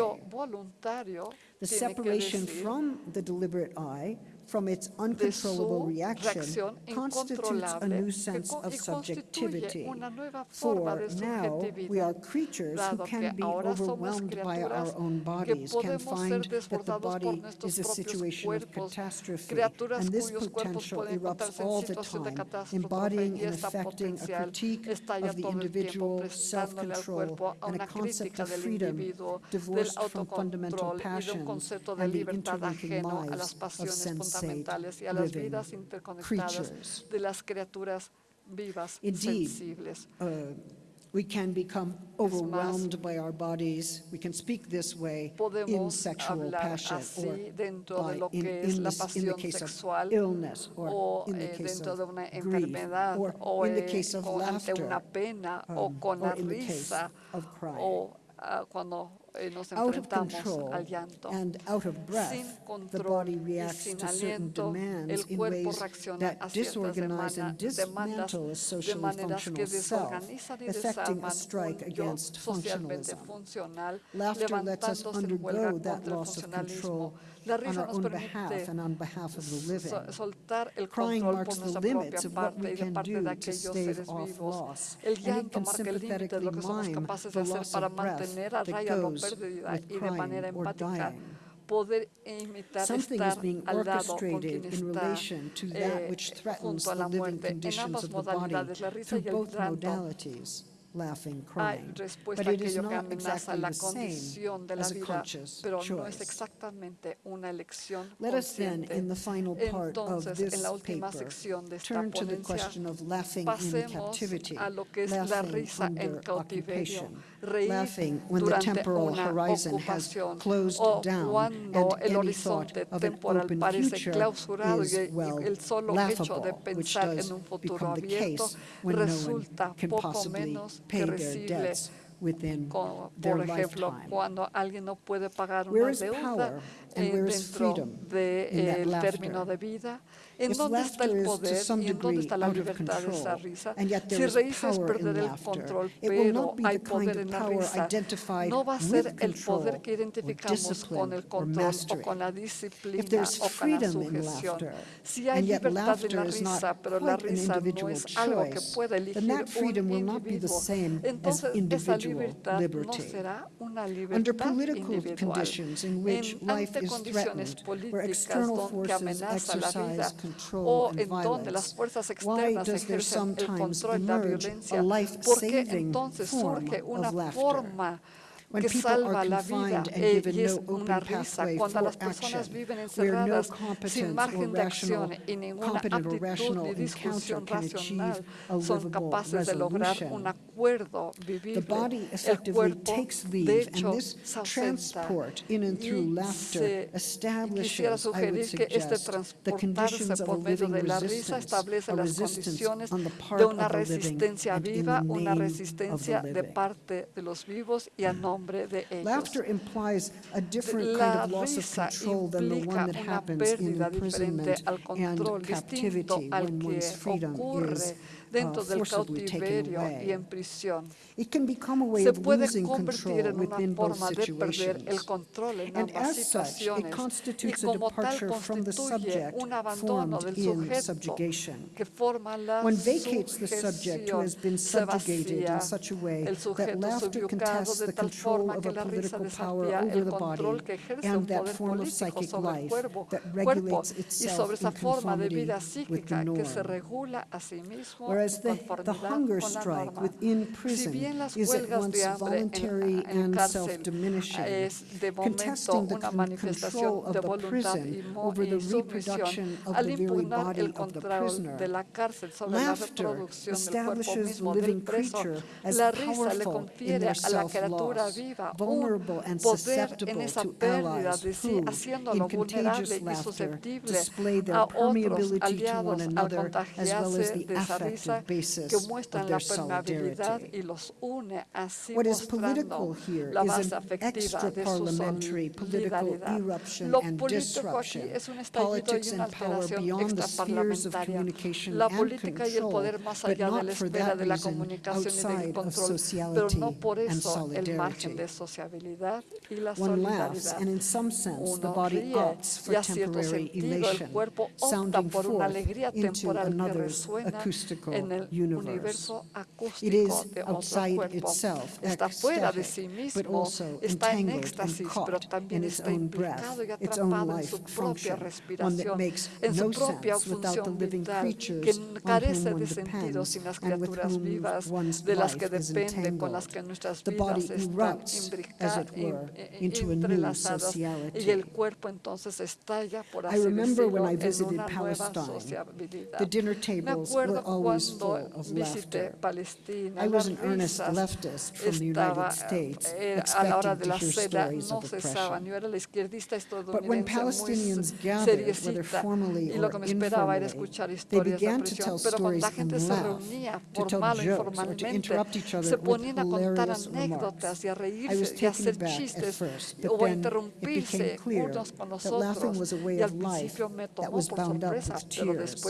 Speaker 3: The separation from the deliberate I, from its uncontrollable reaction, constitutes a new sense of subjectivity.
Speaker 4: una nueva forma
Speaker 3: For now, we are creatures who can be overwhelmed by our own bodies, can find that the body is a situation of catastrophe, and this potential erupts all the time, embodying and affecting a critique of the
Speaker 4: todo el tiempo
Speaker 3: individual self-control and a concept of freedom divorced from fundamental
Speaker 4: autocontrol y de un
Speaker 3: passions and the interlinking lives of
Speaker 4: pasiones fundamentales y a las vidas interconectadas de las criaturas vivas
Speaker 3: Indeed,
Speaker 4: sensibles.
Speaker 3: uh, we can become overwhelmed by our bodies. We can speak this way in sexual passion or by- in, in this- in the case
Speaker 4: sexual
Speaker 3: of illness or in the
Speaker 4: eh,
Speaker 3: case of grief or
Speaker 4: o
Speaker 3: in the
Speaker 4: eh,
Speaker 3: case of laughter
Speaker 4: una pena o
Speaker 3: um, or in the case of crying.
Speaker 4: Eh, nos
Speaker 3: out of
Speaker 4: enfrentamos
Speaker 3: control
Speaker 4: al llanto.
Speaker 3: and out of breath,
Speaker 4: Sin
Speaker 3: the
Speaker 4: control
Speaker 3: body
Speaker 4: y
Speaker 3: reacts
Speaker 4: sin
Speaker 3: to certain
Speaker 4: aliento,
Speaker 3: demands
Speaker 4: el
Speaker 3: in
Speaker 4: cuerpo
Speaker 3: ways
Speaker 4: reacciona
Speaker 3: that
Speaker 4: a ciertas
Speaker 3: disorganize and
Speaker 4: demandas
Speaker 3: dismantle a
Speaker 4: de
Speaker 3: socially
Speaker 4: maneras que
Speaker 3: functional self,
Speaker 4: desorganizan y
Speaker 3: effecting a strike
Speaker 4: un yo
Speaker 3: against
Speaker 4: socialmente
Speaker 3: functionalism.
Speaker 4: funcional,
Speaker 3: Laughter lets us
Speaker 4: levantándose en huelga
Speaker 3: undergo that
Speaker 4: contra el
Speaker 3: loss of
Speaker 4: funcionalismo. La
Speaker 3: on
Speaker 4: risa
Speaker 3: our
Speaker 4: nos
Speaker 3: own behalf
Speaker 4: permite
Speaker 3: and on behalf of the living.
Speaker 4: so- soltar el
Speaker 3: Crying
Speaker 4: control
Speaker 3: marks
Speaker 4: por
Speaker 3: the
Speaker 4: nuestra
Speaker 3: limits
Speaker 4: propia
Speaker 3: of what
Speaker 4: parte
Speaker 3: we
Speaker 4: y de
Speaker 3: can
Speaker 4: parte
Speaker 3: do
Speaker 4: de
Speaker 3: to
Speaker 4: aquellos
Speaker 3: stave
Speaker 4: seres
Speaker 3: off
Speaker 4: vivos.
Speaker 3: loss,
Speaker 4: El llanto
Speaker 3: can
Speaker 4: marca el límite de
Speaker 3: sympathetically
Speaker 4: lo que somos capaces de
Speaker 3: the
Speaker 4: hacer
Speaker 3: loss
Speaker 4: para mantener a
Speaker 3: that
Speaker 4: raya la
Speaker 3: goes with
Speaker 4: y de manera
Speaker 3: crying or
Speaker 4: empática
Speaker 3: dying.
Speaker 4: poder imitar
Speaker 3: Something is
Speaker 4: estar
Speaker 3: being
Speaker 4: al lado con quien
Speaker 3: orchestrated in
Speaker 4: está
Speaker 3: relation to that
Speaker 4: eh,
Speaker 3: which threatens
Speaker 4: junto a
Speaker 3: the
Speaker 4: la
Speaker 3: living
Speaker 4: muerte en
Speaker 3: conditions
Speaker 4: ambas
Speaker 3: of the body
Speaker 4: modalidades, la risa
Speaker 3: through
Speaker 4: y el
Speaker 3: both
Speaker 4: llanto.
Speaker 3: Laughing,
Speaker 4: ah,
Speaker 3: crying. But it is not exactly the same as a conscious choice. Let us then, in the final part of this
Speaker 4: en la última
Speaker 3: paper,
Speaker 4: sección de esta
Speaker 3: turn to the question of laughing in captivity,
Speaker 4: a lo que es la
Speaker 3: laughing
Speaker 4: risa en
Speaker 3: under occupation, laughing when the temporal horizon has closed down and
Speaker 4: el
Speaker 3: any thought of an open future is, well,
Speaker 4: el solo hecho de
Speaker 3: laughable, which does
Speaker 4: en un futuro
Speaker 3: become the case when no one can possibly pay their debts within their
Speaker 4: ejemplo,
Speaker 3: lifetime.
Speaker 4: cuando alguien no puede pagar
Speaker 3: Where
Speaker 4: una
Speaker 3: is
Speaker 4: deuda
Speaker 3: power and
Speaker 4: eh,
Speaker 3: where is freedom in that
Speaker 4: del
Speaker 3: laughter?
Speaker 4: Término de vida, ¿en
Speaker 3: If
Speaker 4: dónde está el
Speaker 3: laughter is to
Speaker 4: poder
Speaker 3: some
Speaker 4: y en dónde está la libertad de esa risa?
Speaker 3: and yet there
Speaker 4: Si
Speaker 3: is
Speaker 4: es
Speaker 3: power in
Speaker 4: perder el control,
Speaker 3: it will
Speaker 4: pero
Speaker 3: not be
Speaker 4: hay poder
Speaker 3: of
Speaker 4: en la
Speaker 3: power
Speaker 4: risa,
Speaker 3: identified
Speaker 4: no va a
Speaker 3: with
Speaker 4: ser el poder que identificamos con
Speaker 3: discipline
Speaker 4: el
Speaker 3: or
Speaker 4: control o
Speaker 3: mastery.
Speaker 4: con la
Speaker 3: If
Speaker 4: disciplina o con la
Speaker 3: freedom in
Speaker 4: sujeción. Si hay
Speaker 3: and yet
Speaker 4: libertad en la
Speaker 3: laughter is not
Speaker 4: risa, pero la risa no es algo que
Speaker 3: choice,
Speaker 4: pueda
Speaker 3: then
Speaker 4: elegir
Speaker 3: that freedom
Speaker 4: un
Speaker 3: will not be the
Speaker 4: individuo,
Speaker 3: same as
Speaker 4: entonces esa
Speaker 3: individual
Speaker 4: libertad no
Speaker 3: liberty.
Speaker 4: será una
Speaker 3: Under
Speaker 4: libertad
Speaker 3: political
Speaker 4: individual.
Speaker 3: conditions in which
Speaker 4: En-
Speaker 3: life
Speaker 4: ante
Speaker 3: is
Speaker 4: condiciones
Speaker 3: threatened, where
Speaker 4: políticas
Speaker 3: forces
Speaker 4: amenaza la vida o en donde las fuerzas externas ejercen el control y la violencia, porque entonces surge una forma que salva la vida eh, es una risa. Cuando las personas viven encerradas sin margen de acción y ninguna aptitud ni discusión racional, son capaces de lograr un acuerdo vivible. El cuerpo, de hecho, se ausenta y se quisiera sugerir que este transportarse por medio de la risa establece las condiciones de una resistencia viva, una resistencia de parte de los vivos y a no nombre de ellos.
Speaker 3: Laughter implies a different kind of loss of control than the one that happens in
Speaker 4: dentro del cautiverio y en prisión. Se puede convertir en una forma de perder el control en ambas situaciones y como tal constituye un abandono del sujeto que forma la sujeción se vacía el sujeto subyugado de tal forma que la risa desafía el control que ejerce un poder político sobre el cuerpo, cuerpo y sobre esa forma de vida psíquica que se regula a sí mismo
Speaker 3: Whereas the, the hunger strike within prison is at once voluntary and self-diminishing, contesting the control of the prison over the reproduction of the very body of the prisoner. Laughter establishes the living creature as powerful in their self-loss, vulnerable and susceptible to allies who, in contagious laughter, display their permeability to one another as well as the affect basis of their solidarity. What is political here is an extra-parliamentary political eruption and disruption. Politics and power beyond the spheres of communication and control, but not for that reason outside of sociality and solidarity. One laughs, and in some sense, the body opts for temporary elation, sounding forth into another's acoustical universe. It is outside itself, ecstatic, but also entangled and caught in its own breath, its own life function, one that makes no sense without the living creatures on whom one depends and with whom one's life is entangled. The as it were, into a new sociality. I remember when I visited Palestine, the dinner tables were always full of laughter. I was an earnest leftist from the United States, expecting to hear stories of oppression. But when Palestinians gathered, whether formally or informally, they began to tell stories and laugh, to tell jokes, or to interrupt each other with hilarious
Speaker 4: remarks.
Speaker 3: I was taken aback at first, but then it became clear that laughing was a way of life that was bound up with tears.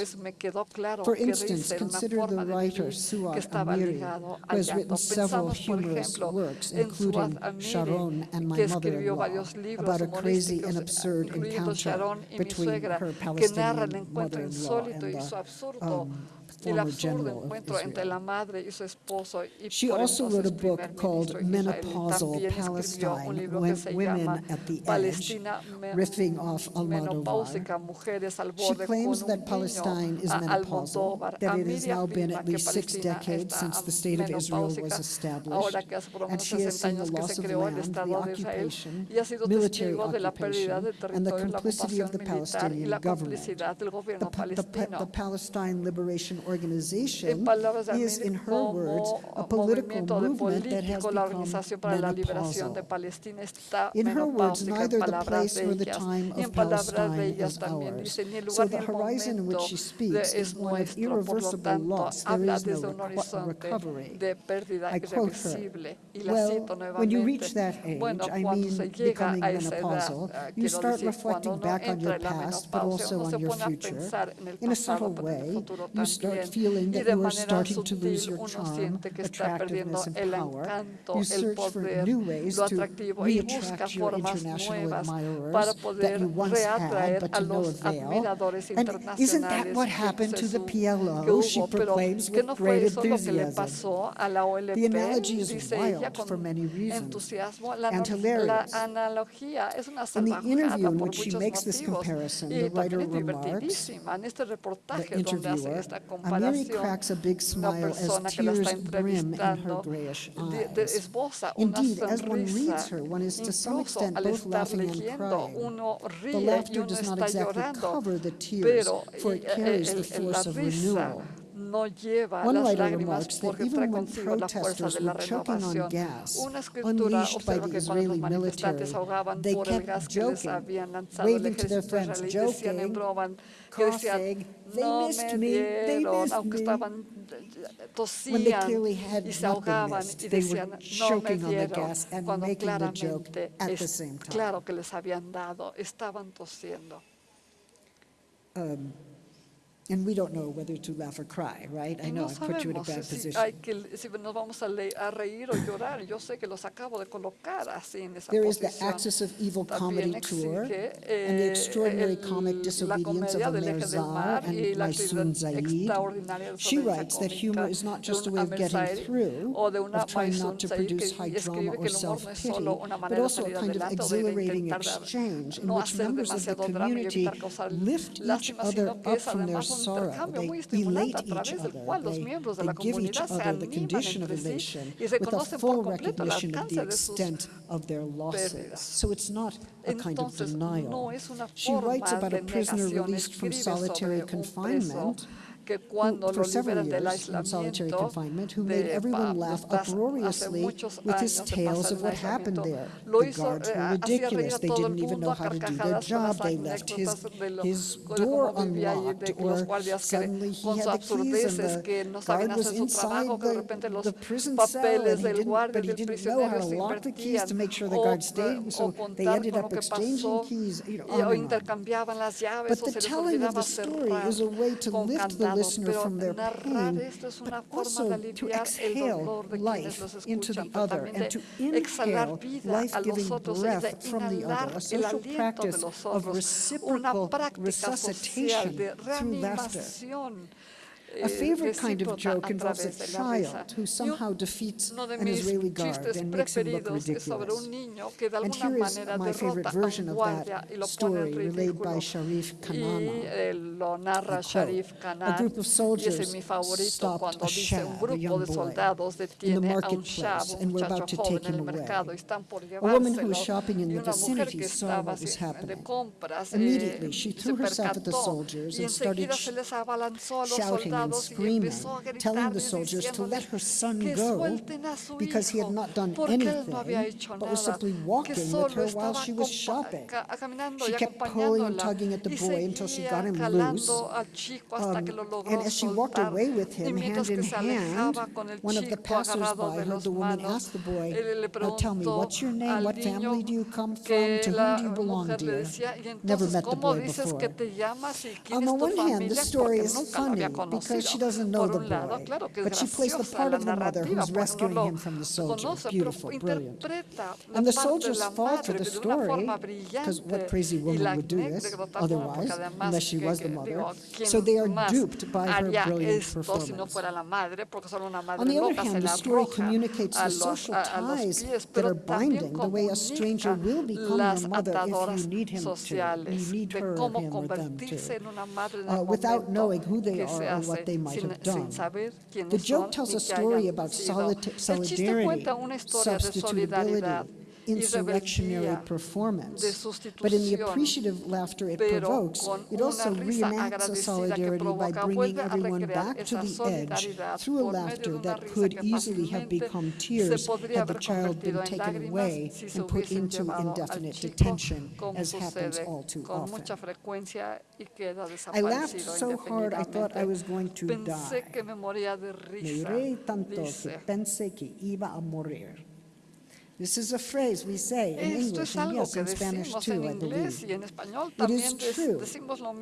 Speaker 3: For instance, Consider the writer Suad
Speaker 4: Amiry,
Speaker 3: who has written several humorous works, including Sharon and My Mother-in-Law, about a crazy and absurd encounter between her Palestinian mother-in-law and the um, former general of Israel. She also wrote a book called Menopausal Palestine, when Women at the Edge, riffing off Almodovar. She claims that Palestine is menopausal, that it has now been at least six decades since the state of Israel was established, and she has seen the loss of land, the occupation, military occupation, and the complicity of the Palestinian government, the, the, the Palestine Liberation Organization
Speaker 4: organization
Speaker 3: is, in her words, a political movement that has become menopausal. In her words, neither the place nor the time of Palestine is ours. So the horizon in which she speaks is one of irreversible loss. There is no recovery. I quote her, well, when you reach that age, I mean becoming menopausal, you start reflecting back on your past, but also on your future. In a subtle way, you start feeling that you are starting to lose your charm, attractiveness, and power. You search for new ways to reattract your international admirers that you once had, but to no avail. And isn't that what happened to the PLO, she proclaims with great enthusiasm. The analogy is wild for many reasons and hilarious. In the interview in which she makes this comparison, the writer remarks, the interviewer,
Speaker 4: Mary
Speaker 3: cracks a big smile as tears brim in her grayish eyes. Indeed, as one reads her, one is to some extent both laughing and crying. The laughter does not exactly cover the tears, for it carries the force of renewal.
Speaker 4: no lleva
Speaker 3: One
Speaker 4: las lágrimas porque trae consigo la fuerza de la renovación.
Speaker 3: Gas,
Speaker 4: Una escritura observa que cuando los manifestantes ahogaban por el gas que les habían lanzado el ejército israelí, decían me dieron, aunque estaban tosían y se ahogaban y decían, no me dieron, cuando claramente es claro que les habían dado,
Speaker 3: And we don't know whether to laugh or cry, right? I know
Speaker 4: no
Speaker 3: I've put you in a bad
Speaker 4: si
Speaker 3: position.
Speaker 4: Hay que, si nos vamos a, le, a reír o llorar. Yo sé que los acabo de colocar así en esa
Speaker 3: There is the Axis of Evil Comedy Tour
Speaker 4: eh,
Speaker 3: and the Extraordinary
Speaker 4: el,
Speaker 3: Comic Disobedience of Amer
Speaker 4: Zahr
Speaker 3: and Maysoon
Speaker 4: Zayid.
Speaker 3: She writes that humor is not just a way of getting through, of trying not to produce high drama or self-pity, but also a kind of exhilarating exchange in which members of the community lift each other up from their sorrow, they elate each other, they, they give each the condition of elation with a full recognition of the extent of their losses. So it's not a kind of denial. She writes about a prisoner released from solitary confinement,
Speaker 4: que cuando
Speaker 3: who,
Speaker 4: lo liberan del aislamiento
Speaker 3: who made everyone laugh uproariously with his tales of what happened there. The guards were ridiculous. They didn't even know how to do their job. They left his, his door unlocked, or suddenly he had the keys and the guard was inside the, the prison cell, and he didn't, but he didn't know how to lock the keys to make sure the guard stayed,
Speaker 4: and
Speaker 3: so they ended up exchanging keys, you know, on and on. But the telling of the story is a way to lift the listener from their pain, but also to exhale life into the other and to inhale life-giving breath from the other, a social practice of reciprocal resuscitation through laughter. A favorite kind of joke involves a child who somehow defeats an Israeli guard and makes him look ridiculous. And here is my favorite version of that story relayed by Sharif
Speaker 4: Kanaana.
Speaker 3: A group of soldiers stopped a shah, a young boy, in the marketplace and were about to take him away. A woman who was shopping in the vicinity saw what was happening. Immediately, she threw herself at the soldiers and started shouting and screaming, telling the soldiers to let her son go because he had not done anything, but was simply walking with her while she was shopping. She kept pulling and tugging at the boy until she got him loose, um, and as she walked away with him, hand in hand, one of the passersby heard the woman ask the boy, "Now oh, tell me, what's your name, what family do you come from, to whom do you belong, dear? Never met the boy before.
Speaker 4: Um,
Speaker 3: on the one hand, the story is funny because says
Speaker 4: she
Speaker 3: doesn't know the boy, but she plays the part of the mother who's rescuing him from the soldier. Beautiful, brilliant. And the soldier's fall for the story, because what crazy woman would do this otherwise, unless she was the mother, so they are duped by her brilliant performance. On the other hand, the story communicates the social ties that are binding, the way a stranger will become your mother if you need him to, you need her
Speaker 4: or
Speaker 3: him or them to, uh, without knowing who they are or what they might have done. The joke tells a story about solidarity, substitutability, insurrectionary performance. But in the appreciative laughter it provokes, it also reenacts a solidarity by bringing everyone back to the edge through a laughter that could easily have become tears had the child been taken away and put into indefinite detention, as happens all too often. I laughed so hard I thought I was going to die.
Speaker 4: Me
Speaker 3: reí tanto que pensé que iba a morir. This is a phrase we say in English and yes, in Spanish too, I believe. It is true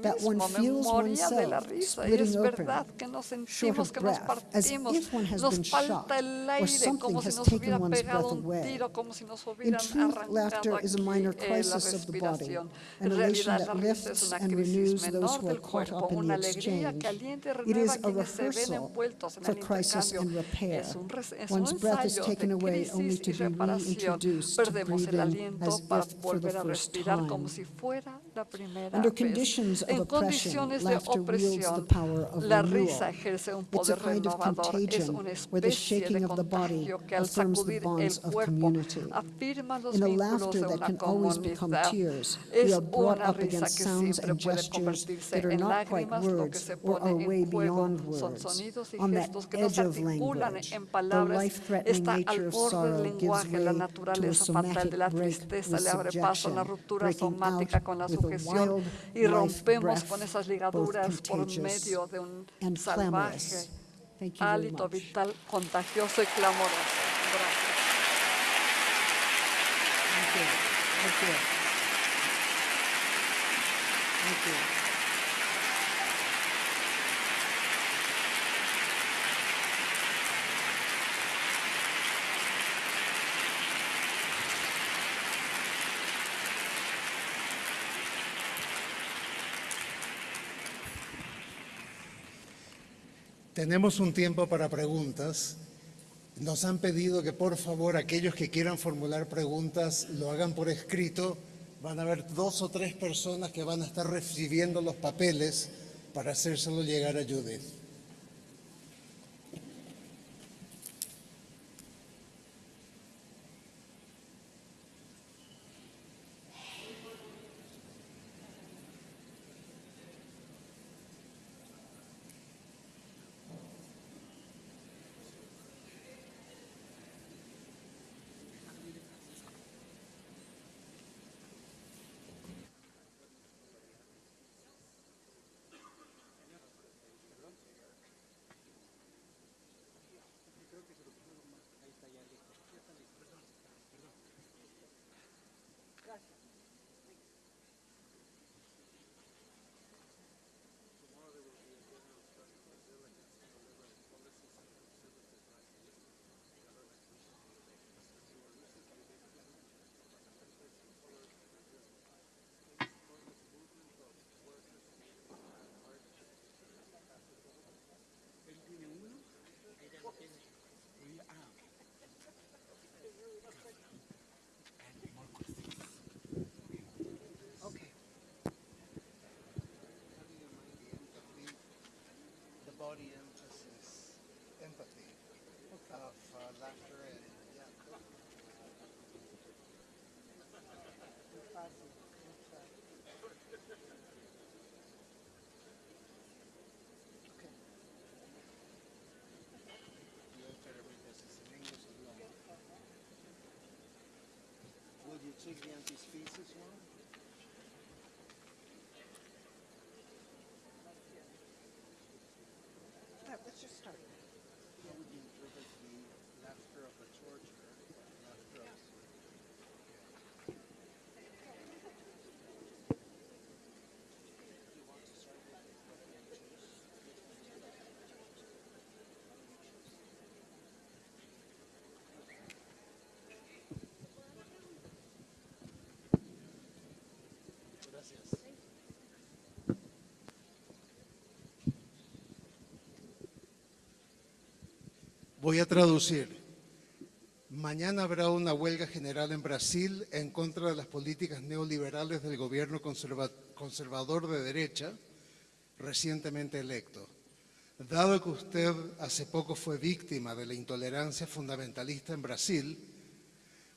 Speaker 3: that one feels oneself splitting open, short of breath, as if one has been shot or something has taken one's breath away. In truth, laughter is a minor crisis of the body, an elation that lifts and renews those who are caught up in the exchange. It is
Speaker 4: a
Speaker 3: rehearsal for crisis and repair. One's breath is taken away only to be reused
Speaker 4: perdemos el aliento para volver a respirar como si fuera la primera
Speaker 3: Under conditions vez.
Speaker 4: Of
Speaker 3: oppression, laughter de the
Speaker 4: la risa ejerce un poder renovador. of
Speaker 3: contagion, where the shaking of the body affirms the bonds of community. In a laughter that can always become tears, we are brought up against sounds and gestures that are not quite words, or are way beyond words, on that edge of language. The life-threatening nature of sorrow gives way to
Speaker 4: abre paso sujeción y rompemos con esas ligaduras por medio de un salvaje hálito vital contagioso y clamoroso. Gracias.
Speaker 3: Thank you. Thank you. Thank you.
Speaker 2: Tenemos un tiempo para preguntas. Nos han pedido que por favor aquellos que quieran formular preguntas lo hagan por escrito. Van a haber dos o tres personas que van a estar recibiendo los papeles para hacérselo llegar a Judith. Voy a traducir. Mañana habrá una huelga general en Brasil en contra de las políticas neoliberales del gobierno conserva- conservador de derecha recientemente electo. Dado que usted hace poco fue víctima de la intolerancia fundamentalista en Brasil,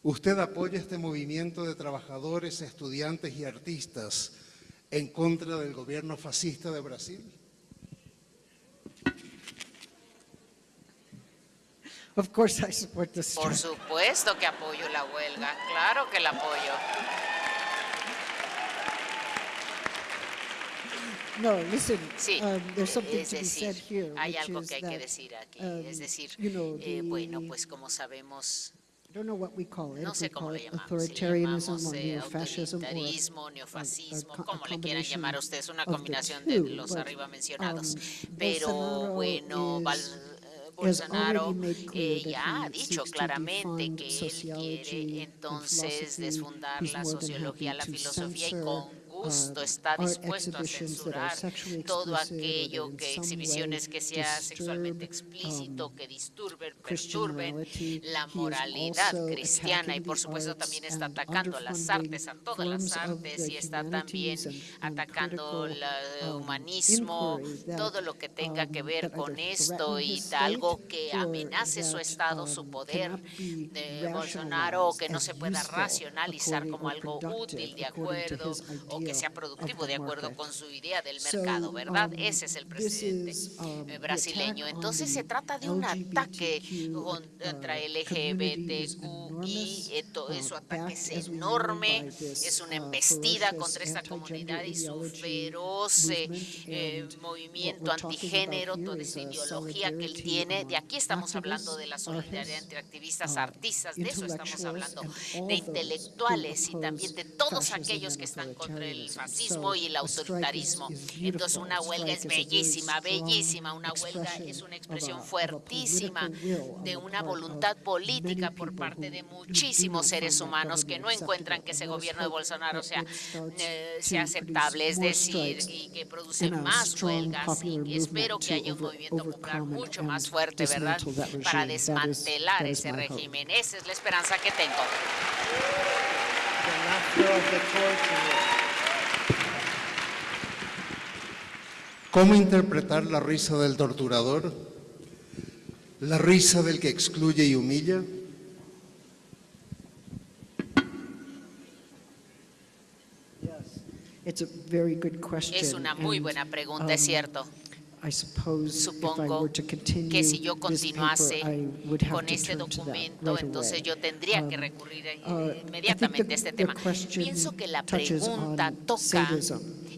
Speaker 2: ¿usted apoya este movimiento de trabajadores, estudiantes y artistas en contra del gobierno fascista de Brasil?
Speaker 3: Of course, I support the
Speaker 5: Por
Speaker 3: strike.
Speaker 5: supuesto que apoyo la huelga, claro que la apoyo.
Speaker 3: No, listen,
Speaker 5: Sí,
Speaker 3: um, there's something
Speaker 5: es
Speaker 3: to be said
Speaker 5: decir,
Speaker 3: here,
Speaker 5: hay algo que hay que
Speaker 3: that,
Speaker 5: decir aquí.
Speaker 3: um,
Speaker 5: es decir,
Speaker 3: you know,
Speaker 5: eh, bueno,
Speaker 3: the-
Speaker 5: pues como sabemos,
Speaker 3: I don't know what we call it,
Speaker 5: no sé cómo le llamamos, si le
Speaker 3: authoritarianism
Speaker 5: llamamos
Speaker 3: or
Speaker 5: eh,
Speaker 3: neo-fascism
Speaker 5: autoritarismo,
Speaker 3: a- a
Speaker 5: neofascismo,
Speaker 3: co- a
Speaker 5: como le quieran llamar ustedes, una combinación de
Speaker 3: two,
Speaker 5: los
Speaker 3: but,
Speaker 5: arriba mencionados.
Speaker 3: um,
Speaker 5: Pero
Speaker 3: Bolsonaro
Speaker 5: bueno, Bolsonaro eh, ya ha dicho claramente que él quiere entonces desfundar la sociología, la filosofía y con está dispuesto a censurar todo aquello que exhibiciones que sea sexualmente explícito, que disturben, perturben la moralidad cristiana y por supuesto también está atacando las artes, a todas las artes y está también atacando el
Speaker 3: eh,
Speaker 5: humanismo, todo lo que tenga que ver con esto y algo que amenace su Estado, su poder de Bolsonaro, o que no se pueda racionalizar como algo útil, de acuerdo, o que sea productivo de acuerdo con su idea del mercado, ¿verdad? Ese es el presidente eh, brasileño. Entonces se trata de un ataque contra el LGBTQI, eh, su ataque es enorme, es una embestida contra esta comunidad y su feroz eh, eh movimiento antigénero, toda esa ideología que él tiene. De aquí estamos hablando de la solidaridad entre activistas, artistas, de eso estamos hablando, de intelectuales y también de todos aquellos que están contra el
Speaker 3: authoritarianism.
Speaker 5: fascismo y el autoritarismo.
Speaker 3: is
Speaker 5: Entonces una huelga es bellísima, bellísima. Una huelga es una expresión fuertísima de una voluntad política por parte de muchísimos seres humanos que no encuentran que ese gobierno de Bolsonaro sea, eh, sea aceptable, es decir, y que produce más huelgas y espero que haya un movimiento popular mucho más fuerte, ¿verdad?, para desmantelar ese régimen. Esa es la esperanza que tengo.
Speaker 2: ¿Cómo interpretar la risa del torturador? ¿La risa del que excluye y humilla?
Speaker 5: Es una muy buena pregunta, es cierto. Supongo que si yo continuase con este documento, entonces yo tendría que recurrir inmediatamente a este tema. Pienso que la pregunta toca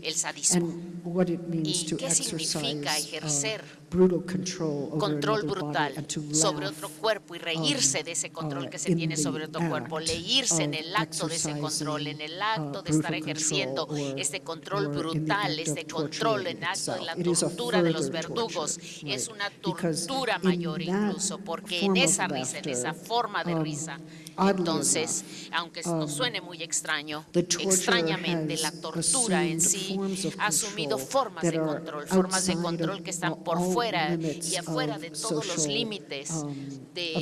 Speaker 5: el sadismo
Speaker 3: what it means
Speaker 5: ¿Y
Speaker 3: to
Speaker 5: qué significa
Speaker 3: exercise, uh,
Speaker 5: ejercer
Speaker 3: brutal control over
Speaker 5: control
Speaker 3: another body
Speaker 5: brutal
Speaker 3: and to
Speaker 5: sobre otro cuerpo y reírse
Speaker 3: um,
Speaker 5: de ese control
Speaker 3: uh,
Speaker 5: que se tiene sobre otro cuerpo,
Speaker 3: act
Speaker 5: reírse en el acto de ese control, en el acto
Speaker 3: uh,
Speaker 5: de estar ejerciendo este control brutal, este control en acto de la tortura de los verdugos.
Speaker 3: torture,
Speaker 5: Es una tortura mayor incluso, porque en
Speaker 3: form of
Speaker 5: esa risa, en esa forma de
Speaker 3: um,
Speaker 5: risa, entonces, aunque nos suene muy extraño, extrañamente la tortura en sí ha asumido formas de control, formas de control que están por fuera y afuera de todos los límites de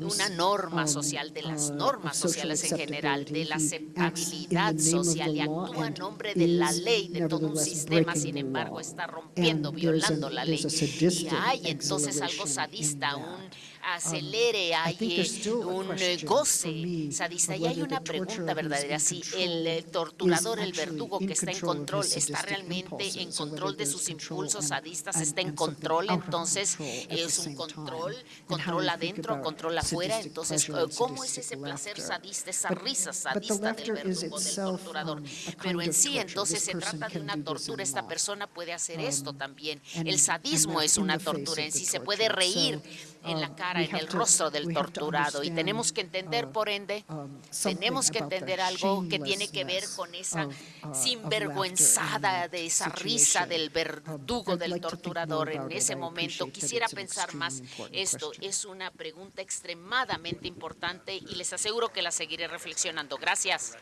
Speaker 5: una norma social, de las normas sociales en general, de la aceptabilidad social y actúa en nombre de la ley, de todo un sistema, sin embargo, está rompiendo, violando la ley. Y hay entonces algo sadista, un acelere, hay
Speaker 3: eh,
Speaker 5: un
Speaker 3: eh,
Speaker 5: goce sadista. Y hay una pregunta verdadera, si el eh, torturador, el verdugo que está en
Speaker 3: control,
Speaker 5: está realmente en control de sus impulsos sadistas, está en control, entonces es un control, control adentro, control afuera, entonces, ¿cómo es ese placer sadista, esa risa sadista del verdugo, del torturador? Pero en sí, entonces, se trata de una tortura, esta persona puede hacer esto también. El sadismo es una tortura, en sí se puede reír en la cara
Speaker 3: cara,
Speaker 5: en el rostro del torturado y tenemos que entender, por ende,
Speaker 3: um,
Speaker 5: tenemos que entender algo que tiene que ver con esa
Speaker 3: uh,
Speaker 5: sinvergüenzada de esa risa del
Speaker 3: Um,
Speaker 5: verdugo, del torturador en ese momento. Quisiera pensar más esto. Es una pregunta extremadamente importante y les aseguro que la seguiré reflexionando. Gracias.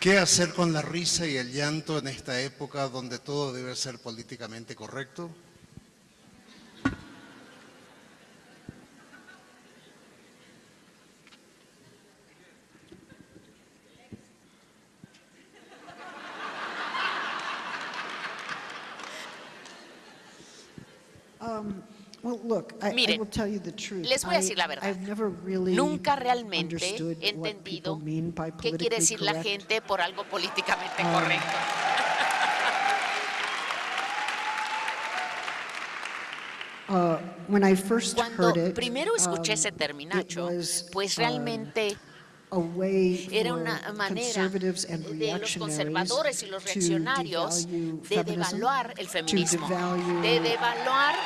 Speaker 2: ¿Qué hacer con la risa y el llanto en esta época donde todo debe ser políticamente correcto?
Speaker 5: Miren, les voy a decir la verdad. Nunca realmente he entendido qué quiere decir la gente por algo políticamente correcto. Cuando primero escuché ese terminacho, pues realmente era una manera de los conservadores y los reaccionarios de devaluar el feminismo, de devaluar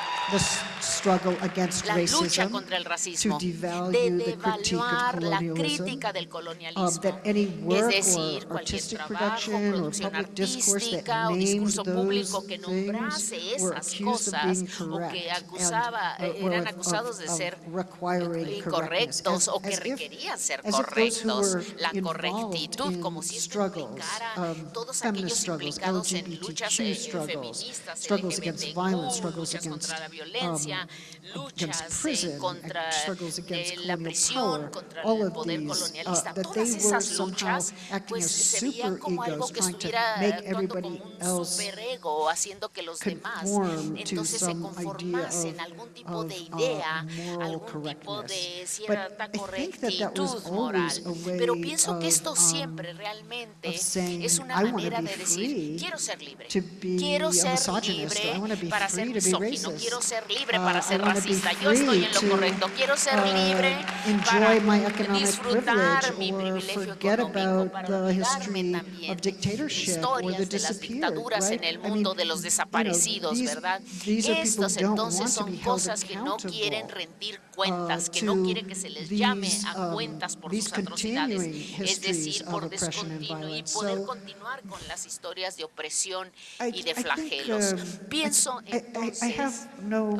Speaker 5: la lucha contra el racismo, de devaluar la crítica del colonialismo, es decir, cualquier trabajo, producción artística o discurso público que nombrase esas cosas o que acusaba, eran acusados de ser incorrectos o que requerían ser correctos
Speaker 3: conflictos,
Speaker 5: la correctitud, como si esto implicara todos aquellos implicados en luchas feministas, LGBTQ, luchas contra la violencia, luchas contra la
Speaker 3: presión,
Speaker 5: contra el poder colonialista, todas esas luchas pues se veían como algo que estuviera actuando como un superego, haciendo que los demás entonces se conformasen algún tipo de idea, algún tipo de cierta correctitud. Pero pienso que esto siempre realmente es una manera de decir, quiero ser libre, quiero ser libre para ser misógino, quiero ser libre para ser racista, yo estoy en lo correcto, quiero ser libre para disfrutar mi privilegio económico, para olvidarme también historias de las dictaduras en el mundo de los desaparecidos, ¿verdad? Estas entonces son cosas que no quieren rendir cuentas, que no quiere que se les llame a cuentas por sus atrocidades, es decir, por descontinuo y poder continuar con las historias de opresión y de flagelos. Pienso entonces,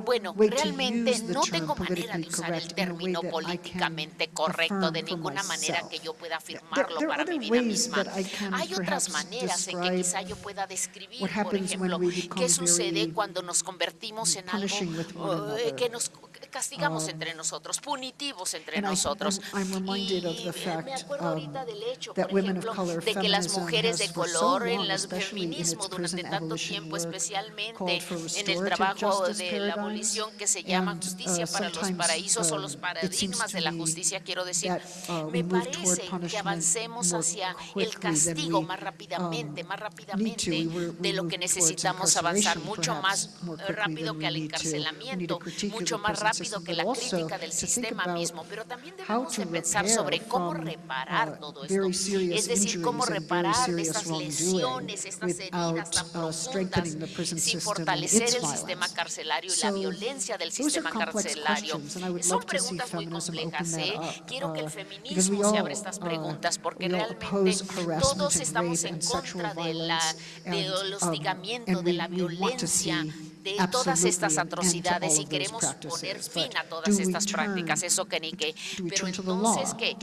Speaker 5: bueno, realmente no tengo manera de usar el término políticamente correcto de ninguna manera que yo pueda afirmarlo para mi vida misma. Hay otras maneras en que quizá yo pueda describir, por ejemplo, qué sucede cuando nos convertimos en algo uh, que nos castigamos um, entre nosotros, punitivos entre nosotros. y me acuerdo ahorita del hecho, por ejemplo, de que las mujeres de color en el feminismo durante tanto tiempo, especialmente en el trabajo de la abolición que se llama justicia uh, para los paraísos o los um, paradigmas de la justicia, quiero decir, uh, me parece que avancemos hacia el castigo más rápidamente, más rápidamente de lo que necesitamos avanzar, mucho más rápido que al encarcelamiento, mucho más rápido que la crítica del sistema mismo, pero también debemos pensar sobre cómo reparar uh, todo esto, es decir, cómo reparar estas lesiones, estas heridas tan uh, profundas, sin fortalecer el sistema carcelario y la violencia del sistema carcelario. Son preguntas muy complejas, ¿eh? Quiero que el uh, feminismo se abra estas preguntas, porque realmente todos estamos en contra de la, del hostigamiento, de la violencia, de todas estas atrocidades y queremos poner fin a todas estas prácticas, eso que ni qué. Pero entonces, ¿qué?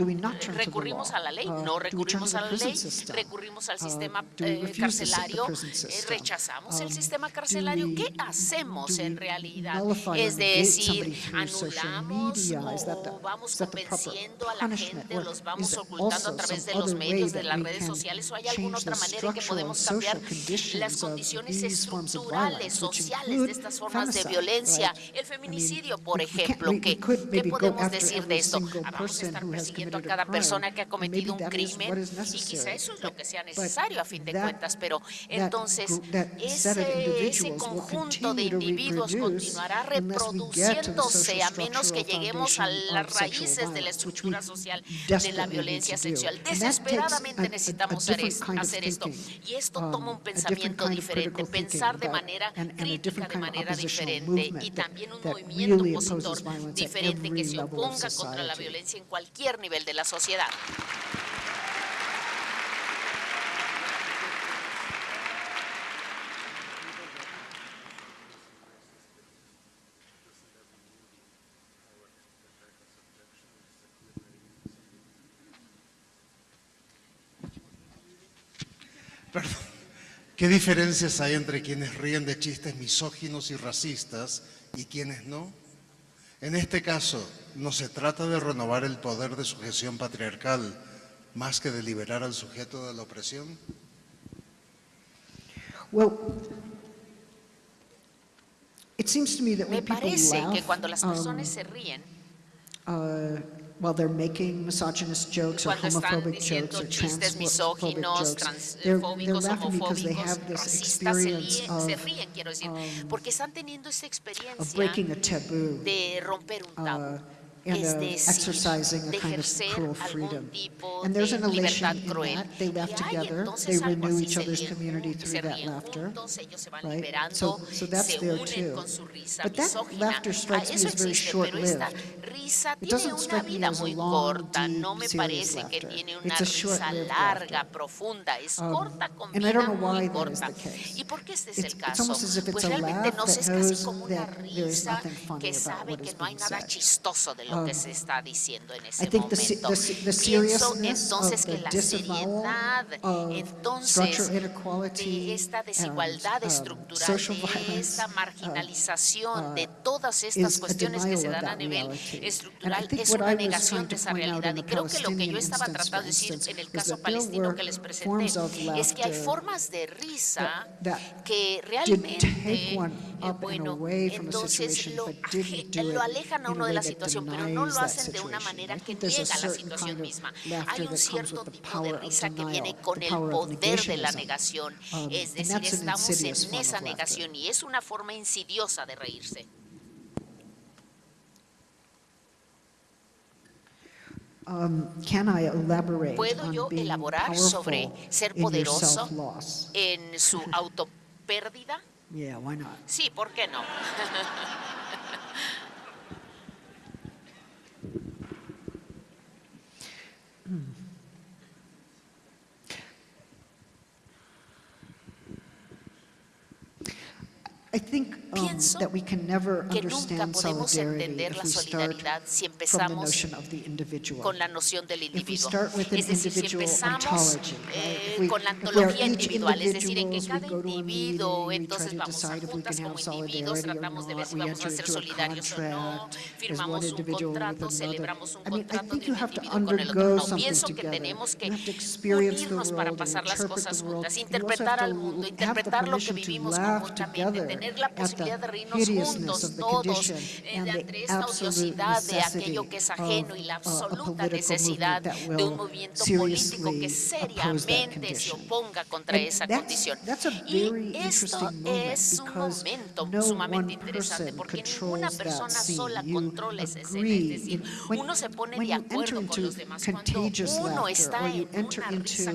Speaker 5: ¿Recurrimos a la ley?
Speaker 3: Uh,
Speaker 5: no recurrimos a la ley, recurrimos al uh, sistema eh, carcelario, eh, rechazamos el um, sistema carcelario. ¿Qué hacemos en realidad? Es decir, anulamos o vamos convenciendo a la gente los vamos ocultando a través de los medios, de las redes sociales o hay alguna otra manera en que podemos cambiar las condiciones estructurales, sociales de estas formas de violencia. El feminicidio, por ejemplo, ¿qué, ¿qué podemos decir de esto? Vamos a estar persiguiendo a cada persona que ha cometido un crimen y quizá eso es lo que sea necesario a fin de cuentas, pero entonces ese, ese conjunto de individuos continuará reproduciéndose a menos que lleguemos a las raíces de la estructura social de la violencia sexual. Desesperadamente necesitamos hacer esto y esto toma un um, pensamiento diferente, pensar de manera crítica de manera diferente y también un movimiento opositor diferente que se oponga contra la violencia en cualquier nivel de la sociedad.
Speaker 2: ¿Qué diferencias hay entre quienes ríen de chistes misóginos y racistas y quienes no? En este caso, ¿no se trata de renovar el poder de sujeción patriarcal más que de liberar al sujeto de la opresión?
Speaker 5: Me parece que cuando las personas um, se ríen,
Speaker 3: uh, while they're making misogynist jokes or homophobic jokes or transphobic jokes, they're, they're laughing because they have this experience of, um, of breaking a taboo, uh, and uh, exercising a kind of cruel freedom. And there's an elation in that. They laugh together. They renew each other's community through that laughter. Right? So, so that's there too. But that laughter strikes me as very short-lived. It doesn't strike me as a long, deep, serious laughter. It's a short-lived laughter. Um, and I don't know why that is the case. It's, it's almost as if it's a laugh that knows that there is nothing funny about what is being said
Speaker 5: que se está diciendo en ese momento. Pienso entonces que la seriedad entonces de esta desigualdad uh, estructural, de esta marginalización de todas estas cuestiones que se dan a nivel estructural es una negación de esa realidad. Y creo que lo que yo estaba tratando de decir en el caso palestino que les presenté es que hay formas de risa que realmente, bueno, entonces lo, lo alejan a uno de la situación, pero no lo hacen de una manera que niega la situación misma. Hay un cierto tipo de risa que viene con el poder de la negación, um, es decir, estamos en esa negación y es una forma insidiosa de reírse.
Speaker 3: Um,
Speaker 5: ¿Puedo yo elaborar sobre ser poderoso en su autopérdida? Sí, ¿por qué no?
Speaker 3: I think, um,
Speaker 5: Pienso
Speaker 3: that we can never
Speaker 5: que nunca podemos entender la solidaridad si empezamos con la noción del individuo. Es decir, si empezamos eh, con la
Speaker 3: antología
Speaker 5: individual, es decir, en que cada individuo, entonces vamos a juntas como individuos, tratamos de ver si vamos a ser solidarios o no, firmamos un contrato, celebramos un contrato de un individuo con el otro. No, pienso que tenemos que unirnos para pasar las cosas juntas, interpretar al mundo, interpretar lo que vivimos conjuntamente,
Speaker 3: tener
Speaker 5: tener la posibilidad de reírnos juntos todos eh, ante esta odiosidad de aquello que es ajeno y la absoluta necesidad de un movimiento político que seriamente se oponga contra esa condición. Y esto es un momento sumamente interesante porque ninguna persona sola controla ese escena. Es decir, uno se pone de acuerdo con los demás. Cuando uno está en una risa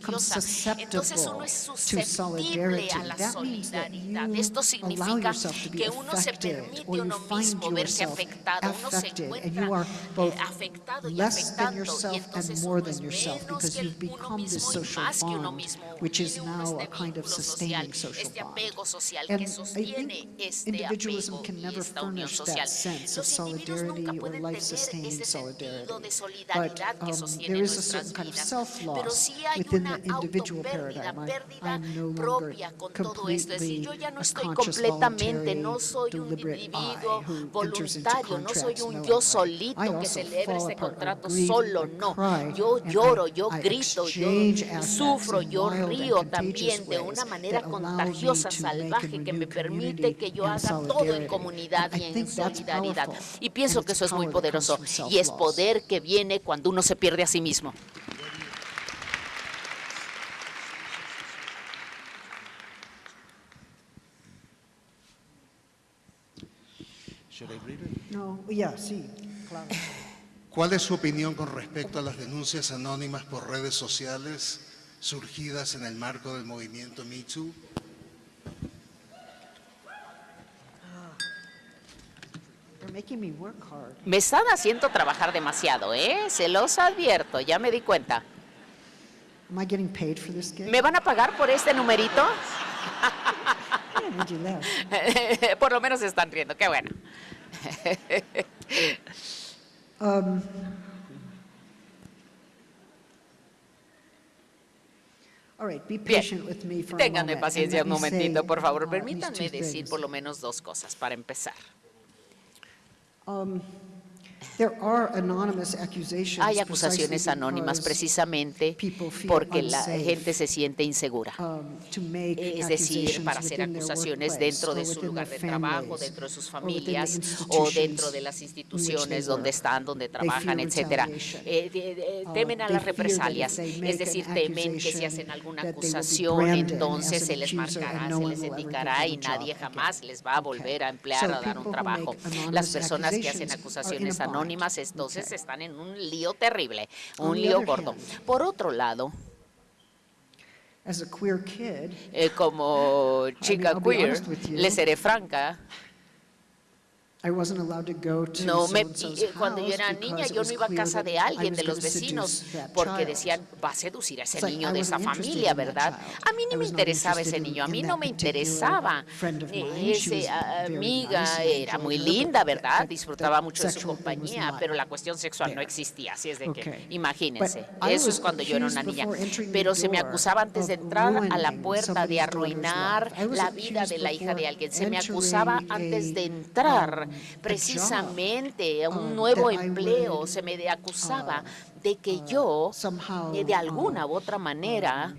Speaker 5: contagiosa, entonces uno es susceptible a la solidaridad. Esto significa
Speaker 3: yourself to be
Speaker 5: que uno se
Speaker 3: affected
Speaker 5: permite
Speaker 3: or you
Speaker 5: uno
Speaker 3: find
Speaker 5: mismo verse
Speaker 3: yourself
Speaker 5: afectado, uno se
Speaker 3: affected and
Speaker 5: encuentra
Speaker 3: you are both
Speaker 5: eh, afectado y
Speaker 3: less than
Speaker 5: afectando y
Speaker 3: yourself and
Speaker 5: entonces
Speaker 3: more
Speaker 5: uno es
Speaker 3: than yourself
Speaker 5: menos
Speaker 3: because
Speaker 5: que
Speaker 3: you've
Speaker 5: uno
Speaker 3: become this
Speaker 5: mismo y
Speaker 3: social
Speaker 5: más que uno
Speaker 3: bond,
Speaker 5: mismo.
Speaker 3: which is
Speaker 5: Tiene uno
Speaker 3: now
Speaker 5: este
Speaker 3: a kind of
Speaker 5: vínculo social,
Speaker 3: sustaining social
Speaker 5: este apego social
Speaker 3: And
Speaker 5: que sostiene este
Speaker 3: individualism
Speaker 5: apego
Speaker 3: can
Speaker 5: y
Speaker 3: never
Speaker 5: esta unión
Speaker 3: furnish
Speaker 5: social.
Speaker 3: that sense of
Speaker 5: Los individuos
Speaker 3: solidarity
Speaker 5: nunca
Speaker 3: or
Speaker 5: pueden tener
Speaker 3: life-sustaining
Speaker 5: ese
Speaker 3: solidarity.
Speaker 5: sentido de
Speaker 3: But
Speaker 5: solidaridad que
Speaker 3: um,
Speaker 5: sostiene
Speaker 3: there is a
Speaker 5: nuestras
Speaker 3: certain kind of
Speaker 5: vidas.
Speaker 3: self-loss
Speaker 5: Pero sí hay
Speaker 3: within
Speaker 5: una
Speaker 3: the individual
Speaker 5: autopérdida,
Speaker 3: paradigm. I-
Speaker 5: pérdida
Speaker 3: I'm no longer
Speaker 5: propia con todo esto. Es decir, yo ya no
Speaker 3: a
Speaker 5: estoy
Speaker 3: conscious,
Speaker 5: completamente. No soy un individuo voluntario, no soy un yo solito que celebra
Speaker 3: ese
Speaker 5: contrato solo, no. Yo lloro, yo grito, yo sufro, yo río también de una manera contagiosa, salvaje, que me permite que yo haga todo en comunidad y en solidaridad. Y pienso que eso es muy poderoso y es poder que viene cuando uno se pierde a sí mismo.
Speaker 3: No, yeah, sí, claro.
Speaker 2: ¿Cuál es su opinión con respecto a las denuncias anónimas por redes sociales surgidas en el marco del movimiento Me Too?
Speaker 3: They're making me work hard.
Speaker 5: Me están haciendo trabajar demasiado, ¿eh? Se los advierto, ya me di cuenta.
Speaker 3: Am I getting paid for this gig?
Speaker 5: ¿Me van a pagar por este numerito? Por lo menos se están riendo, qué bueno
Speaker 3: um,
Speaker 5: Bien, ténganme paciencia un momentito, por favor. Permítanme decir por lo menos dos cosas para empezar. Hay acusaciones anónimas precisamente porque la gente se siente insegura. Es decir, para hacer acusaciones dentro de su lugar de trabajo, dentro de sus familias o dentro de las instituciones donde están, donde trabajan, etcétera. Eh,
Speaker 3: eh,
Speaker 5: temen a las represalias, es decir, temen que si hacen alguna acusación, entonces se les marcará, se les indicará y nadie jamás les va a volver a emplear, a dar un trabajo. Las personas que hacen acusaciones
Speaker 3: anónimas
Speaker 5: anónimas, entonces
Speaker 3: Okay.
Speaker 5: están en un lío terrible, un lío gordo.
Speaker 3: hand,
Speaker 5: Por otro lado,
Speaker 3: As a queer kid,
Speaker 5: eh, como chica queer,
Speaker 3: you.
Speaker 5: le seré franca, no me, eh, cuando yo era niña yo no iba a casa de alguien, de los vecinos, porque decían, va a seducir a ese niño de esa familia, ¿verdad? A mí ni me interesaba ese niño, a mí no me interesaba. Eh,
Speaker 3: esa
Speaker 5: ah, amiga era muy linda, ¿verdad? Disfrutaba mucho de su compañía, pero la cuestión sexual no existía, así es de que, imagínense, eso es cuando yo era una niña. Pero se me acusaba antes de entrar a la puerta de arruinar la vida de la hija de alguien, se me acusaba antes de entrar precisamente un nuevo empleo. Se me acusaba de que yo, eh, de alguna u otra manera,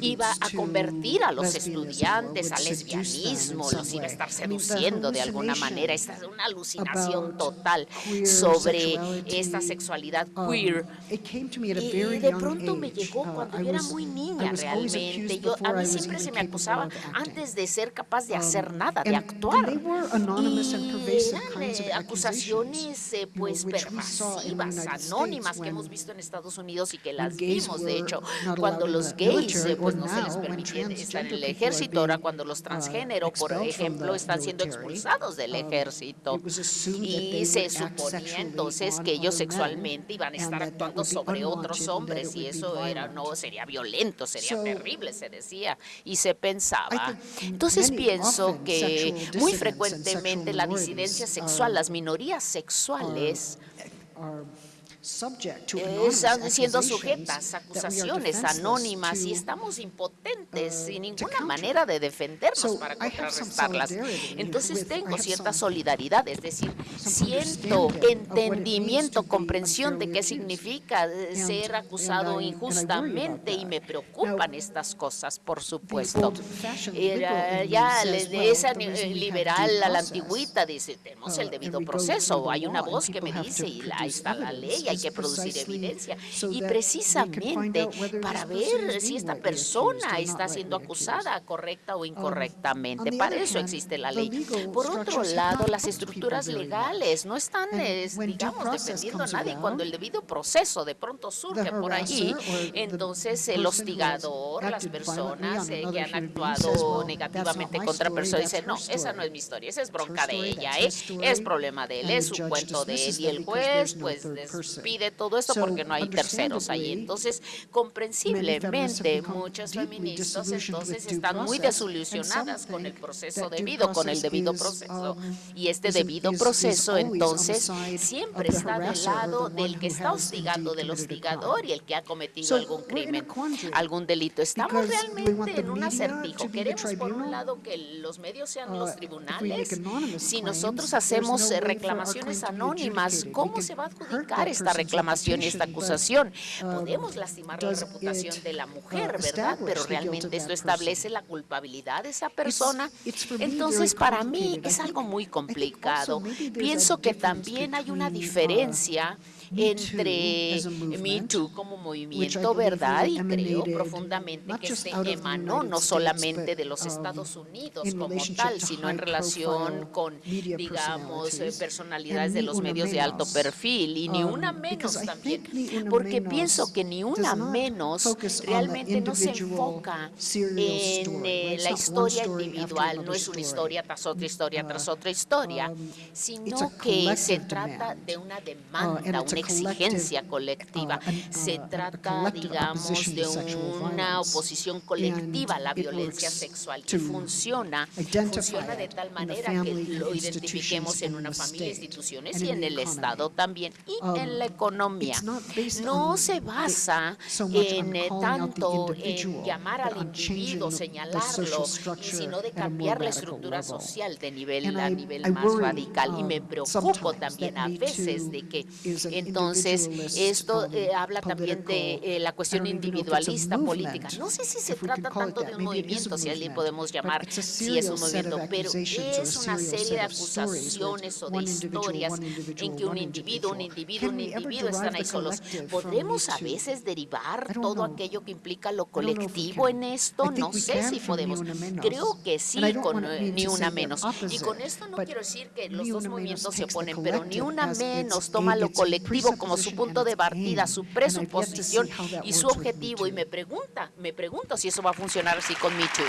Speaker 5: iba a convertir a los estudiantes al lesbianismo, los iba a estar seduciendo de alguna manera. Esta es una alucinación total sobre esta sexualidad queer. Y de pronto me llegó cuando yo era muy niña realmente. Yo, a mí siempre se me acusaba antes de ser capaz de hacer nada, de actuar. Y eran eh, acusaciones eh, pues pervasivas, anónimas que hemos visto en Estados Unidos y que las vimos, de hecho cuando los gays eh, pues, no se les permitía estar en el ejército, ahora cuando los transgénero, por ejemplo, están siendo expulsados del ejército. Y se suponía entonces que ellos sexualmente iban a estar actuando sobre otros hombres y eso era no sería violento, sería terrible, se decía y se pensaba. Entonces pienso que muy frecuentemente la disidencia sexual, las minorías sexuales
Speaker 3: eh,
Speaker 5: están siendo sujetas a acusaciones anónimas y estamos impotentes sin ninguna manera de defendernos para contrarrestarlas. Entonces tengo cierta solidaridad, es decir, siento entendimiento, comprensión de qué significa eh, ser acusado injustamente y me preocupan estas cosas, por supuesto. Era,
Speaker 3: eh,
Speaker 5: ya de esa liberal a la antigüita dice, tenemos el debido proceso, hay una voz que me dice y ahí está la ley, que producir evidencia. Y precisamente para ver si esta persona está siendo acusada correcta o incorrectamente. Para eso existe la ley. Por otro lado, las estructuras legales no están, eh, digamos, dependiendo a nadie. Cuando el debido proceso de pronto surge por allí, entonces el hostigador, las personas eh, que han actuado negativamente contra personas, dicen, no, esa no es mi historia, esa es bronca de ella, eh, es problema de él, es su cuento de él. Y el juez, pues, pide todo esto porque no hay terceros ahí. Entonces, comprensiblemente, muchas feministas entonces están muy desilusionadas con el proceso debido, con el debido proceso. Y este debido proceso, entonces, siempre está del lado del que está hostigando, del hostigador y el que ha cometido algún crimen, algún delito. Estamos realmente en un acertijo. Queremos, por un lado, que los medios sean los tribunales. Si nosotros hacemos eh, reclamaciones anónimas, ¿cómo se va a adjudicar esta
Speaker 3: esta
Speaker 5: reclamación y esta acusación. Podemos lastimar la reputación de la mujer, ¿verdad? Pero realmente esto establece la culpabilidad de esa persona. Entonces, para mí es algo muy complicado. Pienso que también hay una diferencia entre Me Too como movimiento, ¿verdad? Y creo profundamente que
Speaker 3: se
Speaker 5: emanó no solamente de los Estados Unidos como tal, sino en relación con, digamos, eh, personalidades de los medios de alto perfil y ni una menos también, porque pienso que ni una menos realmente no se enfoca en eh, la historia individual, no es una historia tras otra historia tras otra historia, sino que se trata de una demanda, una exigencia colectiva. Se trata, digamos, de una oposición colectiva a la violencia sexual y funciona, funciona de tal manera que lo identifiquemos en una familia, instituciones y en el Estado también y en la economía. No se basa en eh, tanto en llamar al individuo, señalarlo, sino de cambiar la estructura social de nivel a nivel más radical. Y me preocupo también a veces de que
Speaker 3: en
Speaker 5: entonces, esto eh, habla también de eh, la cuestión individualista política. No sé si se trata tanto de un movimiento, si
Speaker 3: alguien
Speaker 5: podemos llamar si es un movimiento, pero es una serie de acusaciones o de historias en que un individuo, un individuo, un individuo están ahí solos. ¿Podremos a veces derivar todo aquello que implica lo colectivo en esto? No sé si podemos. Creo que sí, con eh, ni una menos. Y con esto no quiero decir que los dos movimientos se oponen, pero ni una menos toma lo colectivo como su punto de partida, su presuposición y su
Speaker 3: works with Me
Speaker 5: objetivo. Y
Speaker 3: Too.
Speaker 5: me pregunta, me pregunto si eso va a funcionar así con Too.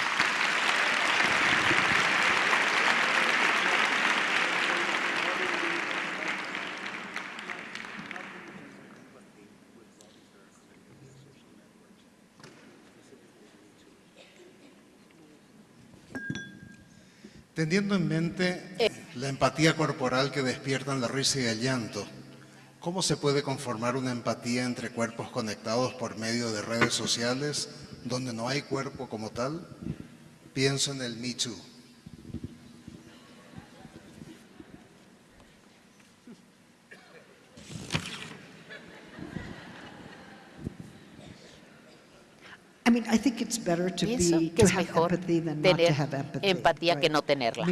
Speaker 2: Teniendo en mente la empatía corporal que despiertan la risa y el llanto, ¿cómo se puede conformar una empatía entre cuerpos conectados por medio de redes sociales donde no hay cuerpo como tal? Pienso en el Me Too.
Speaker 5: Pienso que es mejor tener empatía que no tenerla.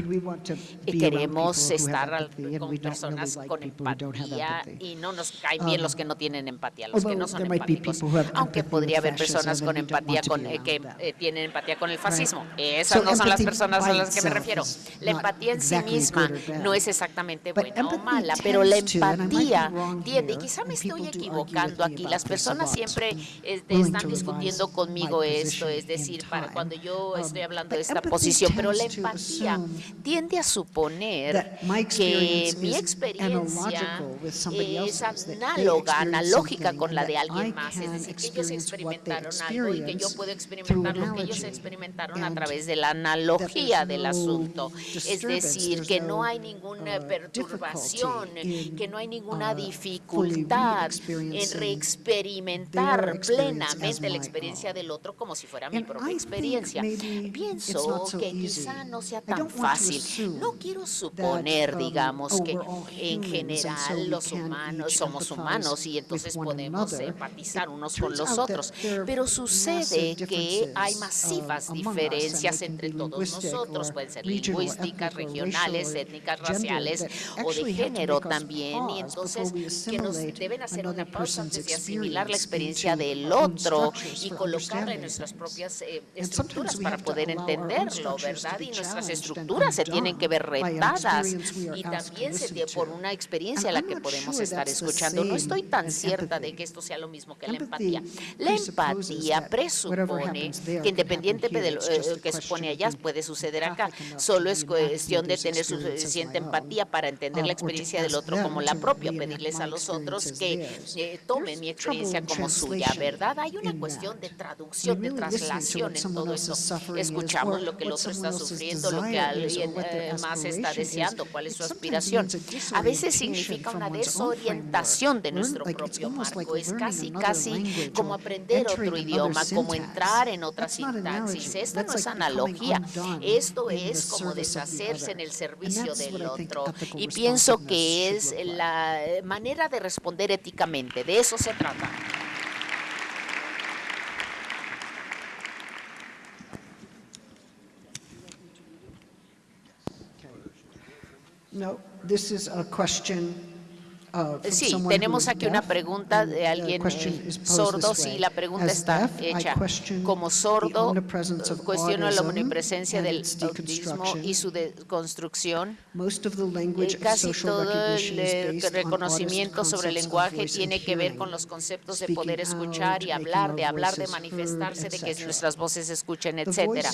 Speaker 5: Y queremos estar con personas con empatía y no nos caen bien los que no tienen empatía, los que no son empáticos. Aunque podría haber personas con empatía con, eh, que eh, tienen empatía con el fascismo. Esas no son las personas a las que me refiero. La empatía en sí misma no es exactamente buena o mala, pero la empatía tiende, y quizá me estoy equivocando aquí, las personas siempre este, están discutiendo conmigo esto,
Speaker 3: es
Speaker 5: es decir, para cuando yo estoy hablando de esta posición, pero la empatía tiende a suponer que mi experiencia es análoga, analógica con la de alguien más, es decir, que ellos experimentaron algo y que yo puedo experimentar lo que ellos experimentaron a través de la analogía del asunto, es decir, que no hay ninguna perturbación, que no hay ninguna dificultad en reexperimentar plenamente la experiencia del otro como si fuera mi
Speaker 3: mi
Speaker 5: propia experiencia. Pienso que quizá no sea tan fácil. No quiero suponer, digamos, que en general los humanos somos humanos y entonces podemos empatizar unos con los otros. Pero sucede que hay masivas diferencias entre todos nosotros. Pueden ser lingüísticas, regionales, étnicas, raciales o de género también. Y entonces que nos deben hacer una pausa antes de asimilar la experiencia del otro y colocarla en nuestras propias eh, estructuras para poder entenderlo, ¿verdad? Y nuestras estructuras se tienen que ver retadas y también se tiene por una experiencia a la que podemos estar escuchando. No estoy tan cierta de que esto sea lo mismo que la empatía. La empatía presupone que
Speaker 3: independientemente
Speaker 5: de lo eh, que supone allá, puede suceder acá. Solo es cuestión de tener suficiente empatía para entender la experiencia del otro como la propia, pedirles a los otros que eh, tomen mi experiencia como suya, ¿verdad? Hay una cuestión de traducción, de traslación
Speaker 3: relación
Speaker 5: en todo
Speaker 3: eso.
Speaker 5: Escuchamos lo que el otro está sufriendo, lo que alguien eh, más está deseando, cuál es su aspiración. A veces significa una desorientación de nuestro propio marco. Es casi, casi como aprender otro idioma, como entrar en otra sintaxis. Esta no es analogía. Esto es como deshacerse en el servicio del otro. Y pienso que es la manera de responder éticamente. De eso se trata.
Speaker 3: No, this is a question
Speaker 5: Sí, tenemos aquí una pregunta de alguien eh, sordo, sí, la pregunta está hecha. Como sordo, cuestiono la omnipresencia del autismo y su deconstrucción. Eh, casi todo el reconocimiento sobre el lenguaje tiene que ver con los conceptos de poder escuchar y hablar, de hablar, de manifestarse, de que nuestras voces se escuchen,
Speaker 3: etc.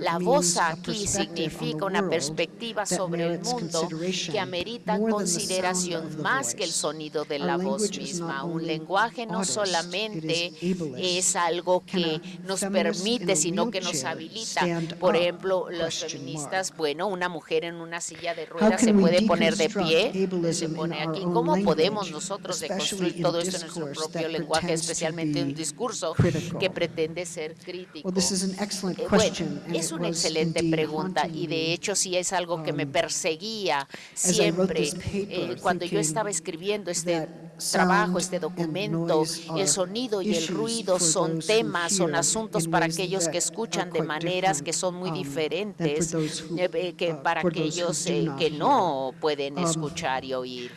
Speaker 5: La voz aquí significa una perspectiva sobre el mundo que amerita consideración más que el sonido de la voz misma. Un lenguaje no solamente es algo que nos permite, sino que nos habilita. Por ejemplo, las feministas, bueno, una mujer en una silla de ruedas se puede poner de pie, se pone aquí. ¿Cómo podemos nosotros deconstruir todo esto en nuestro propio lenguaje, especialmente un discurso que pretende ser crítico? Eh, bueno, es una excelente pregunta y de hecho sí es algo que me perseguía siempre. Eh, cuando yo estaba escribiendo escribiendo
Speaker 3: este
Speaker 5: trabajo, este documento. El sonido y el ruido son temas, son asuntos para aquellos que escuchan de maneras que son muy diferentes eh, que para aquellos eh, que no pueden escuchar y oír.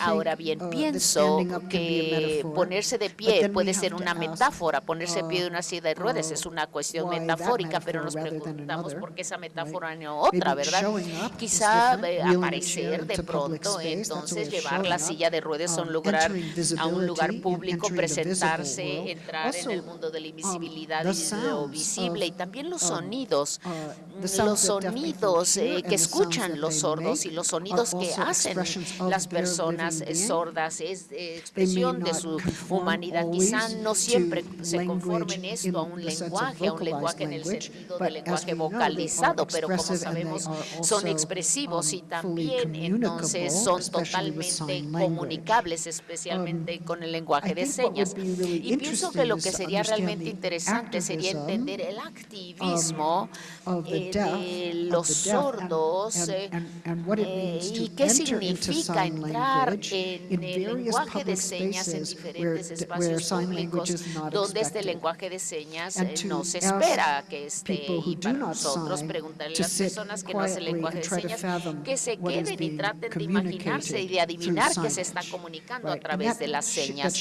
Speaker 5: Ahora bien, pienso que ponerse de pie puede ser una metáfora, ponerse de pie de una silla de ruedas es una cuestión metafórica, pero nos preguntamos por qué esa metáfora no otra, ¿verdad? Quizá eh, aparecer de pronto, entonces llevar la silla de ruedas a un lugar a un lugar público, presentarse, entrar en el mundo de la invisibilidad y lo visible, y también los sonidos, los eh,
Speaker 3: sonidos
Speaker 5: que escuchan los sordos y los sonidos que hacen las personas eh, sordas, es eh, expresión de su humanidad. Quizá no siempre se conformen esto a un lenguaje, a un lenguaje en el sentido de lenguaje vocalizado, pero como sabemos son expresivos y también entonces son totalmente comunicables, especialmente con el lenguaje de señas. Y pienso que lo que sería realmente interesante sería entender el activismo eh, de los sordos eh, eh, y qué significa entrar en el lenguaje de señas en diferentes espacios públicos donde este lenguaje de señas no se espera que esté y para nosotros preguntarle a las personas que no hacen lenguaje de señas que se queden y traten de imaginarse y de adivinar qué se está comunicando a través de las señas.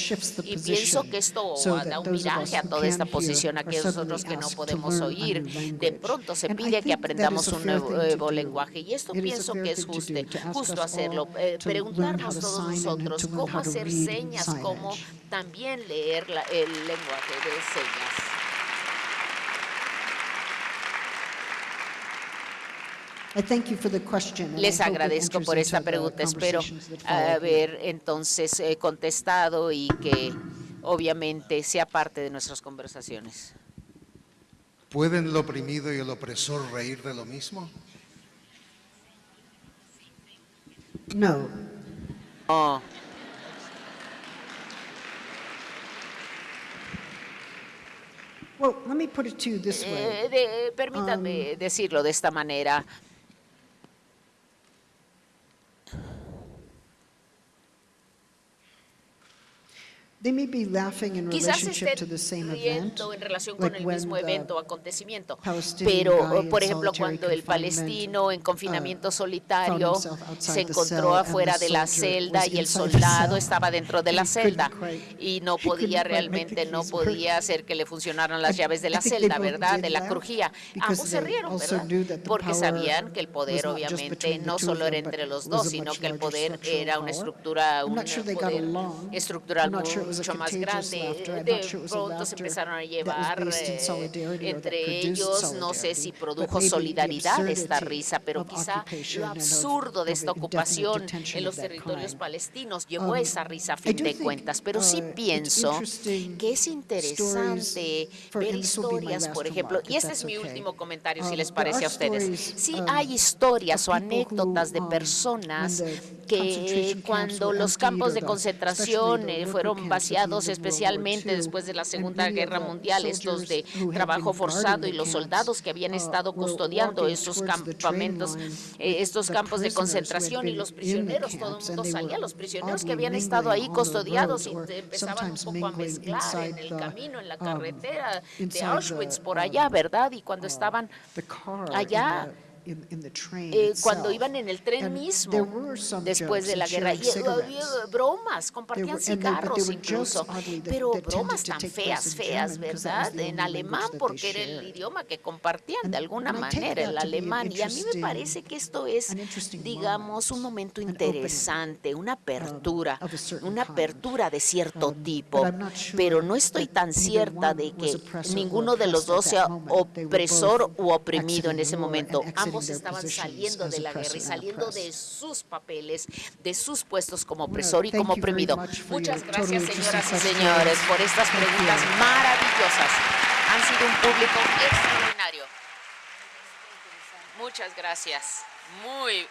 Speaker 5: Y pienso que esto da un viraje a toda esta posición, a aquellos otros que no podemos oír. De pronto se pide que aprendamos un nuevo lenguaje y esto pienso que es justo, justo hacerlo. Eh, preguntarnos todos nosotros cómo hacer señas, cómo también leer el lenguaje de señas. Les agradezco por esta pregunta. Espero haber entonces eh, contestado y que obviamente sea parte de nuestras conversaciones.
Speaker 2: ¿Pueden el oprimido y el opresor reír de lo mismo?
Speaker 3: No.
Speaker 5: No.
Speaker 3: Well, let me put it to you this way.
Speaker 5: Eh, de, permítanme
Speaker 3: Um,
Speaker 5: decirlo de esta manera. Quizás
Speaker 3: esté
Speaker 5: riendo en relación con el mismo evento o acontecimiento, pero, por ejemplo, cuando el palestino en confinamiento solitario se encontró afuera de la celda y el soldado estaba dentro de la celda y no podía realmente, no podía hacer que le funcionaran las llaves de la celda, ¿verdad?, de la crujía. Ambos se rieron, ¿verdad?, porque sabían que el poder, obviamente, no solo era entre los dos, sino que el poder era una estructura, un poder estructural mucho más grande.
Speaker 3: Eh,
Speaker 5: de pronto se empezaron a llevar eh, entre ellos, no sé si produjo solidaridad esta risa, pero quizá lo absurdo de esta ocupación en los territorios palestinos llevó esa risa a fin de cuentas. Pero sí pienso que es interesante ver historias, por ejemplo, y este es mi último comentario, si les parece a ustedes. Sí hay historias o anécdotas de personas que cuando los campos de concentración eh, fueron vaciados, especialmente después de la Segunda Guerra Mundial, estos de trabajo forzado y los soldados que habían estado custodiando esos campamentos, eh, estos campos de concentración y los prisioneros, todo el mundo salía, los prisioneros que habían estado ahí custodiados y empezaban un poco a mezclar en el camino, en la carretera de Auschwitz, por allá, ¿verdad? Y cuando estaban allá, eh, cuando iban en el tren mismo después de la guerra. Y había bromas, compartían cigarros incluso, pero bromas tan feas, feas, ¿verdad? En alemán, porque era el idioma que compartían de alguna manera, el alemán. Y a mí me parece que esto es, digamos, un momento interesante, una apertura, una apertura de cierto tipo, pero no estoy tan cierta de que ninguno de los dos sea opresor u oprimido en ese momento. Ambos estaban saliendo de la guerra y saliendo de sus papeles, de sus puestos como opresor y como oprimido. Muchas gracias, señoras y señores, por estas preguntas maravillosas. Han sido un público extraordinario. Muchas gracias. Muy